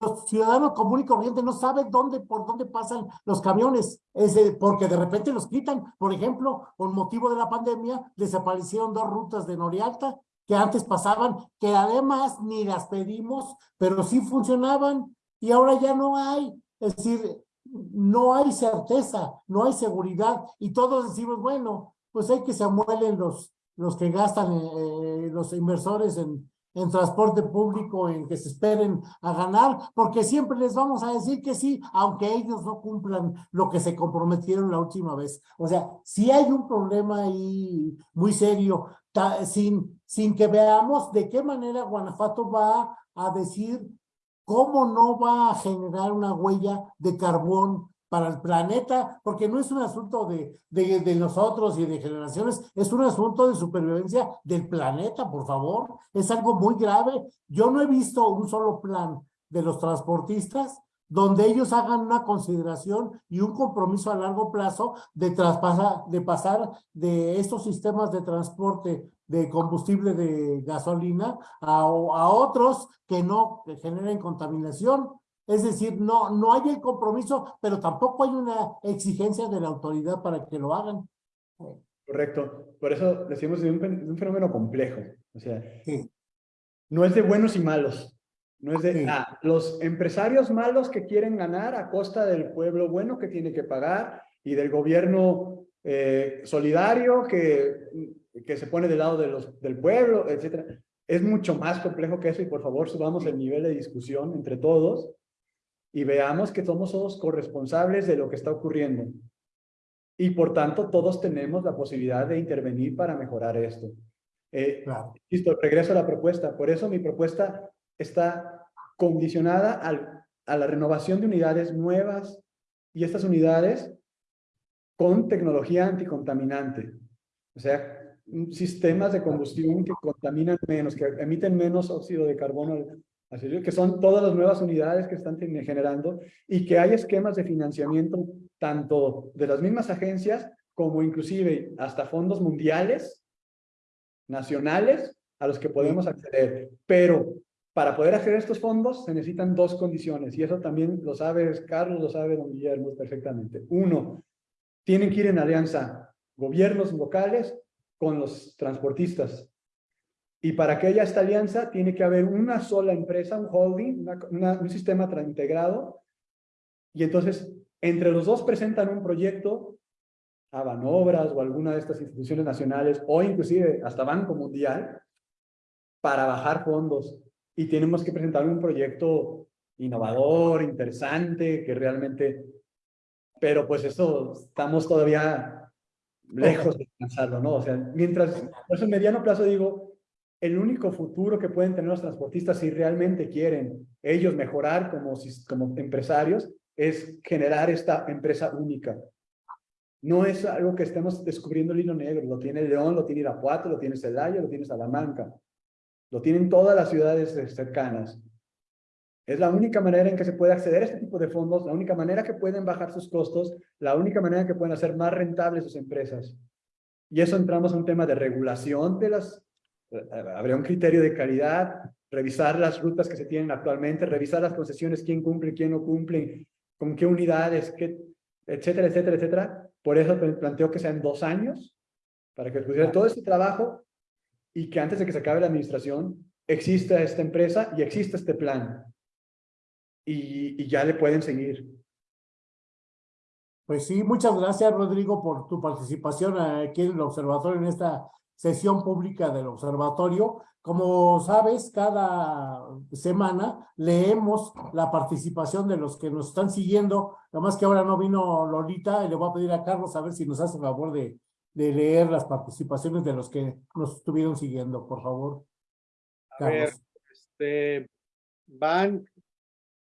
los ciudadanos comunes y corrientes no saben dónde, por dónde pasan los camiones, es porque de repente los quitan. Por ejemplo, por motivo de la pandemia, desaparecieron dos rutas de Norialta que antes pasaban, que además ni las pedimos, pero sí funcionaban y ahora ya no hay. Es decir, no hay certeza, no hay seguridad y todos decimos, bueno, pues hay que se amuelen los, los que gastan, eh, los inversores en, en transporte público, en que se esperen a ganar, porque siempre les vamos a decir que sí, aunque ellos no cumplan lo que se comprometieron la última vez. O sea, si hay un problema ahí muy serio, sin, sin que veamos de qué manera Guanajuato va a decir cómo no va a generar una huella de carbón para el planeta, porque no es un asunto de, de, de, nosotros y de generaciones, es un asunto de supervivencia del planeta, por favor. Es algo muy grave. Yo no he visto un solo plan de los transportistas donde ellos hagan una consideración y un compromiso a largo plazo de, traspasar, de pasar de estos sistemas de transporte de combustible de gasolina a, a otros que no que generen contaminación es decir, no, no hay el compromiso, pero tampoco hay una exigencia de la autoridad para que lo hagan. Correcto. Por eso decimos de un, fenómeno complejo. O sea, no es de buenos y malos. No es de ah, los empresarios malos que quieren ganar a costa del pueblo bueno que tiene que pagar y del gobierno eh, solidario que, que se pone del lado de los, del pueblo, etcétera. Es mucho más complejo que eso y por favor subamos el nivel de discusión entre todos y veamos que somos todos corresponsables de lo que está ocurriendo. Y por tanto, todos tenemos la posibilidad de intervenir para mejorar esto. Eh, Listo, regreso a la propuesta. Por eso mi propuesta está condicionada al, a la renovación de unidades nuevas y estas unidades con tecnología anticontaminante. O sea, sistemas de combustión que contaminan menos, que emiten menos óxido de carbono que son todas las nuevas unidades que están generando y que hay esquemas de financiamiento tanto de las mismas agencias como inclusive hasta fondos mundiales, nacionales, a los que podemos acceder. Pero para poder acceder a estos fondos se necesitan dos condiciones y eso también lo sabe Carlos, lo sabe don Guillermo perfectamente. Uno, tienen que ir en alianza gobiernos locales con los transportistas y para que haya esta alianza tiene que haber una sola empresa, un holding, un sistema integrado. Y entonces, entre los dos presentan un proyecto a Banobras o alguna de estas instituciones nacionales o inclusive hasta Banco Mundial para bajar fondos. Y tenemos que presentar un proyecto innovador, interesante, que realmente... Pero pues eso, estamos todavía lejos de alcanzarlo, ¿no? O sea, mientras, por en mediano plazo digo, el único futuro que pueden tener los transportistas si realmente quieren ellos mejorar como, como empresarios es generar esta empresa única. No es algo que estemos descubriendo el hilo negro, lo tiene León, lo tiene Irapuato, lo tiene Celaya, lo tiene Salamanca, lo tienen todas las ciudades cercanas. Es la única manera en que se puede acceder a este tipo de fondos, la única manera que pueden bajar sus costos, la única manera que pueden hacer más rentables sus empresas. Y eso entramos a un tema de regulación de las habría un criterio de calidad, revisar las rutas que se tienen actualmente, revisar las concesiones, quién cumple, quién no cumple, con qué unidades, qué, etcétera, etcétera, etcétera. Por eso planteo que sean dos años, para que pudiera todo este trabajo y que antes de que se acabe la administración exista esta empresa y exista este plan. Y, y ya le pueden seguir. Pues sí, muchas gracias Rodrigo por tu participación aquí en el observatorio en esta sesión pública del observatorio. Como sabes, cada semana leemos la participación de los que nos están siguiendo. Además que ahora no vino Lolita y le voy a pedir a Carlos a ver si nos hace el favor de, de leer las participaciones de los que nos estuvieron siguiendo, por favor. A ver, este, van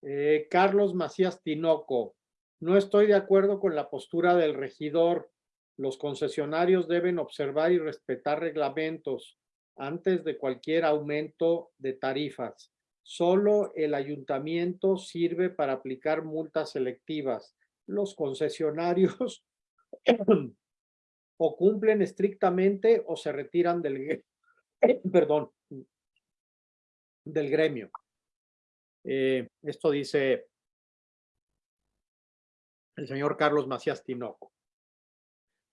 eh, Carlos Macías Tinoco. No estoy de acuerdo con la postura del regidor los concesionarios deben observar y respetar reglamentos antes de cualquier aumento de tarifas. Solo el ayuntamiento sirve para aplicar multas selectivas. Los concesionarios o cumplen estrictamente o se retiran del, perdón, del gremio. Eh, esto dice el señor Carlos Macías Tinoco.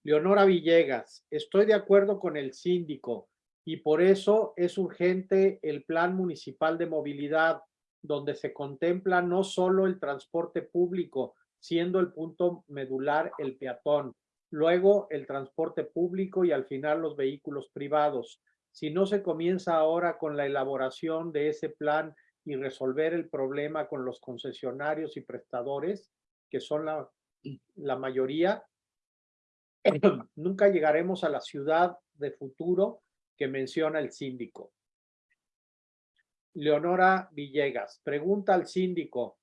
Leonora Villegas, estoy de acuerdo con el síndico y por eso es urgente el plan municipal de movilidad, donde se contempla no solo el transporte público, siendo el punto medular el peatón, luego el transporte público y al final los vehículos privados. Si no se comienza ahora con la elaboración de ese plan y resolver el problema con los concesionarios y prestadores, que son la, la mayoría, nunca llegaremos a la ciudad de futuro que menciona el síndico. Leonora Villegas, pregunta al síndico,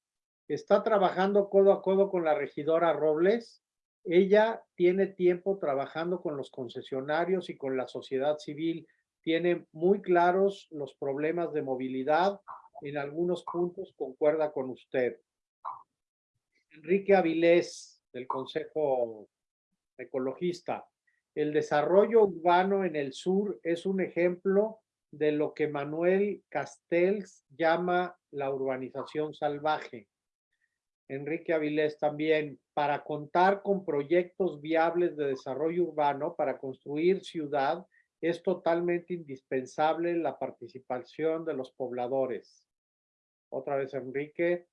¿está trabajando codo a codo con la regidora Robles? Ella tiene tiempo trabajando con los concesionarios y con la sociedad civil. Tiene muy claros los problemas de movilidad. En algunos puntos concuerda con usted. Enrique Avilés, del Consejo Ecologista. El desarrollo urbano en el sur es un ejemplo de lo que Manuel Castells llama la urbanización salvaje. Enrique Avilés también, para contar con proyectos viables de desarrollo urbano para construir ciudad, es totalmente indispensable la participación de los pobladores. Otra vez, Enrique,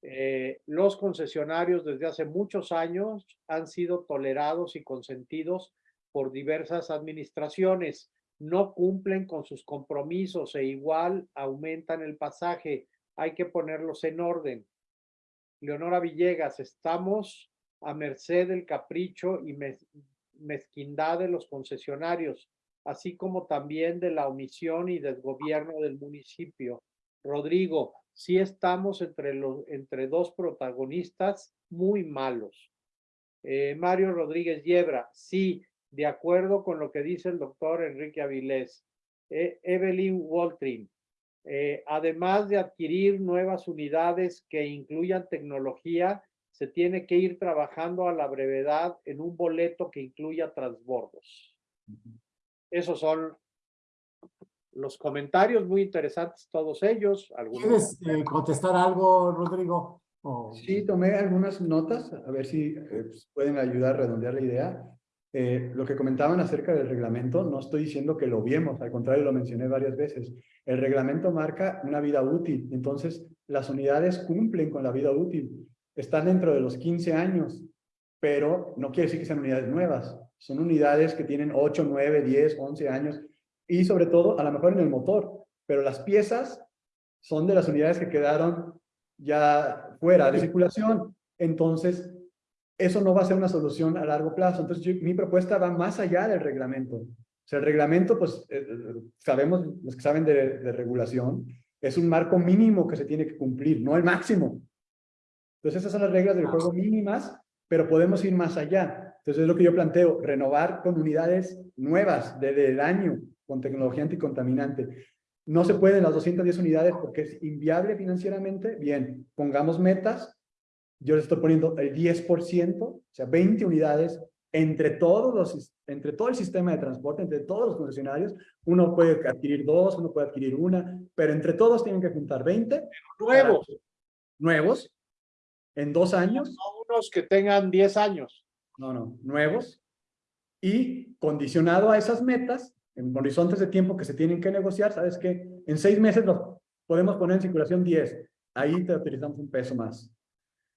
eh, los concesionarios desde hace muchos años han sido tolerados y consentidos por diversas administraciones. No cumplen con sus compromisos e igual aumentan el pasaje. Hay que ponerlos en orden. Leonora Villegas, estamos a merced del capricho y mezquindad de los concesionarios, así como también de la omisión y desgobierno del municipio. Rodrigo, sí estamos entre, los, entre dos protagonistas muy malos. Eh, Mario Rodríguez Yebra, sí, de acuerdo con lo que dice el doctor Enrique Avilés. Eh, Evelyn Waltrin, eh, además de adquirir nuevas unidades que incluyan tecnología, se tiene que ir trabajando a la brevedad en un boleto que incluya transbordos. Esos son los comentarios muy interesantes, todos ellos. ¿Quieres eh, contestar algo, Rodrigo? Sí, tomé algunas notas, a ver si eh, pues, pueden ayudar a redondear la idea. Eh, lo que comentaban acerca del reglamento, no estoy diciendo que lo viemos, al contrario, lo mencioné varias veces. El reglamento marca una vida útil, entonces las unidades cumplen con la vida útil. Están dentro de los 15 años, pero no quiere decir que sean unidades nuevas. Son unidades que tienen 8, 9, 10, 11 años y sobre todo, a lo mejor en el motor, pero las piezas son de las unidades que quedaron ya fuera de circulación. Entonces, eso no va a ser una solución a largo plazo. Entonces, mi propuesta va más allá del reglamento. O sea, el reglamento, pues, eh, eh, sabemos, los que saben de, de, regulación, es un marco mínimo que se tiene que cumplir, no el máximo. Entonces, esas son las reglas del juego mínimas, pero podemos ir más allá. Entonces, es lo que yo planteo, renovar con unidades nuevas desde el año, con tecnología anticontaminante. No se pueden las 210 unidades porque es inviable financieramente. Bien, pongamos metas yo les estoy poniendo el 10%, o sea, 20 unidades entre, todos los, entre todo el sistema de transporte, entre todos los concesionarios. Uno puede adquirir dos, uno puede adquirir una, pero entre todos tienen que juntar 20. Nuevos. nuevos, en dos años. No unos que tengan 10 años. No, no, nuevos. Y condicionado a esas metas, en horizontes de tiempo que se tienen que negociar, ¿sabes qué? En seis meses los podemos poner en circulación 10. Ahí te utilizamos un peso más.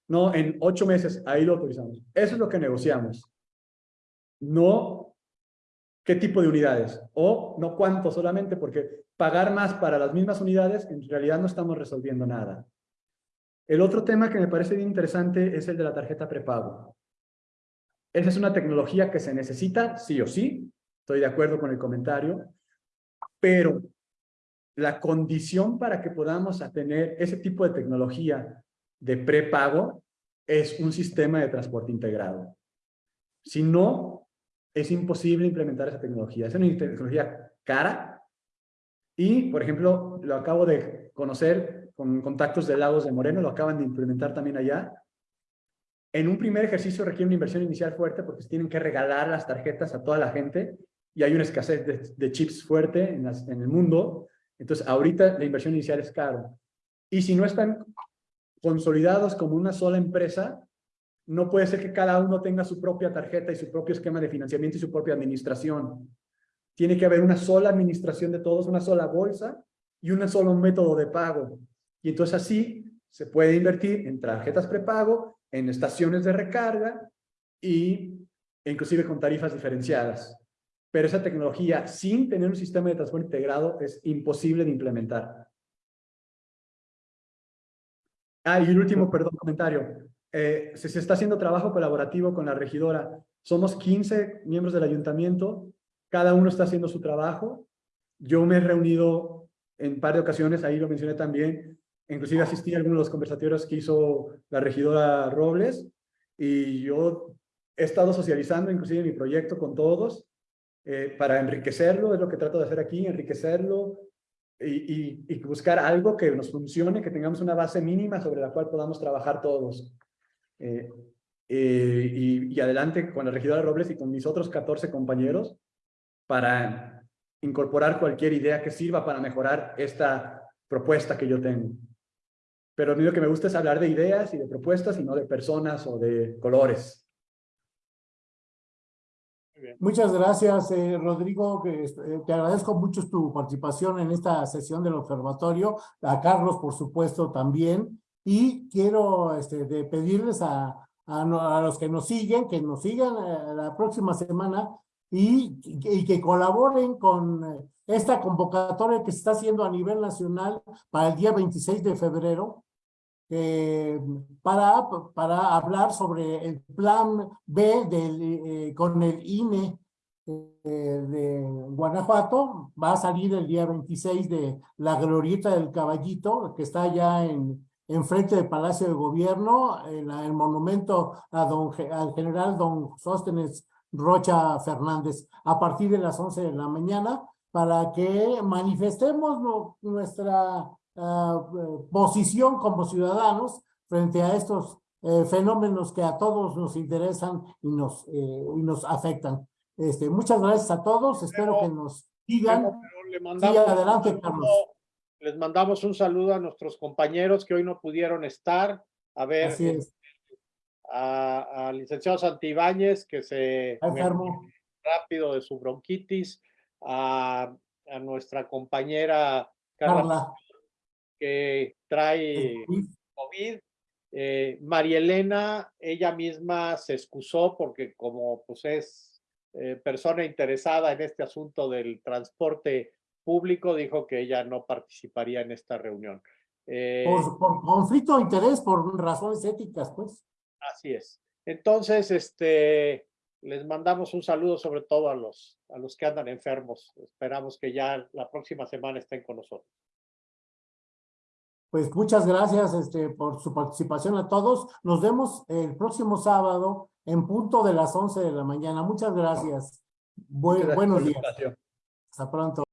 No, en ocho meses, ahí lo autorizamos. Eso es lo que negociamos. No qué tipo de unidades o no cuánto solamente porque pagar más para las mismas unidades en realidad no estamos resolviendo nada. El otro tema que me parece bien interesante es el de la tarjeta prepago. Esa es una tecnología que se necesita sí o sí, estoy de acuerdo con el comentario, pero la condición para que podamos tener ese tipo de tecnología de prepago es un sistema de transporte integrado. Si no, es imposible implementar esa tecnología. Es una tecnología cara, Y, por ejemplo, lo acabo de conocer con contactos de Lagos de Moreno, lo acaban de implementar también allá. En un primer ejercicio requiere una inversión inicial fuerte porque tienen que regalar las tarjetas a toda la gente y hay una escasez de, chips fuerte en, el mundo. Entonces, ahorita la inversión inicial es caro. Y si no están consolidados como una sola empresa, no puede ser que cada uno tenga su propia tarjeta y su propio esquema de financiamiento y su propia administración. Tiene que haber una sola administración de todos, una sola bolsa y un solo método de pago. Y entonces así se puede invertir en tarjetas prepago, en estaciones de recarga y inclusive con tarifas diferenciadas. Pero esa tecnología sin tener un sistema de transporte integrado es imposible de implementar. Ah, y el último, perdón, comentario. Eh, se, se está haciendo trabajo colaborativo con la regidora. Somos 15 miembros del ayuntamiento, cada uno está haciendo su trabajo. Yo me he reunido en par de ocasiones, ahí lo mencioné también, inclusive asistí a algunos de los conversatorios que hizo la regidora Robles, y yo he estado socializando inclusive mi proyecto con todos, eh, para enriquecerlo, es lo que trato de hacer aquí, enriquecerlo, y, buscar algo que nos funcione, que tengamos una base mínima sobre la cual podamos trabajar todos. Eh, eh, y, adelante con la regidora Robles y con mis otros 14 compañeros para incorporar cualquier idea que sirva para mejorar esta propuesta que yo tengo. Pero lo único que me gusta es hablar de ideas y de propuestas y no de personas o de colores. Muchas gracias, eh, Rodrigo. Eh, te agradezco mucho tu participación en esta sesión del observatorio. A Carlos, por supuesto, también. Y quiero este, pedirles a, los que nos siguen, que nos sigan eh, la próxima semana y, y, que colaboren con eh, esta convocatoria que se está haciendo a nivel nacional para el día 26 de febrero, eh, para, para hablar sobre el plan B del, eh, con el INE de Guanajuato. Va a salir el día 26 de la glorieta del caballito, que está ya en, enfrente del Palacio de Gobierno, en el monumento a don, al general don Sóstenes Rocha Fernández, a partir de las 11 de la mañana, para que manifestemos nuestra uh, posición como ciudadanos frente a estos eh, fenómenos que a todos nos interesan y nos, eh, y nos afectan. Este, muchas gracias a todos, espero que nos sigan. le mandamos, sí, adelante, Carlos. Les mandamos un saludo a nuestros compañeros que hoy no pudieron estar. A ver, Así es al licenciado Santibáñez, que se enfermo rápido de su bronquitis, a, a nuestra compañera Carla, Carla, que trae COVID. Eh, María Elena, ella misma se excusó porque como pues es eh, persona interesada en este asunto del transporte público, dijo que ella no participaría en esta reunión. Eh, por, por conflicto de interés, por razones éticas, pues. Así es. Entonces, este, les mandamos un saludo sobre todo a los, a los que andan enfermos. Esperamos que ya la próxima semana estén con nosotros. Pues muchas gracias este, por su participación a todos. Nos vemos el próximo sábado en punto de las 11 de la mañana. Muchas gracias. Bu gracias buenos días. Hasta pronto.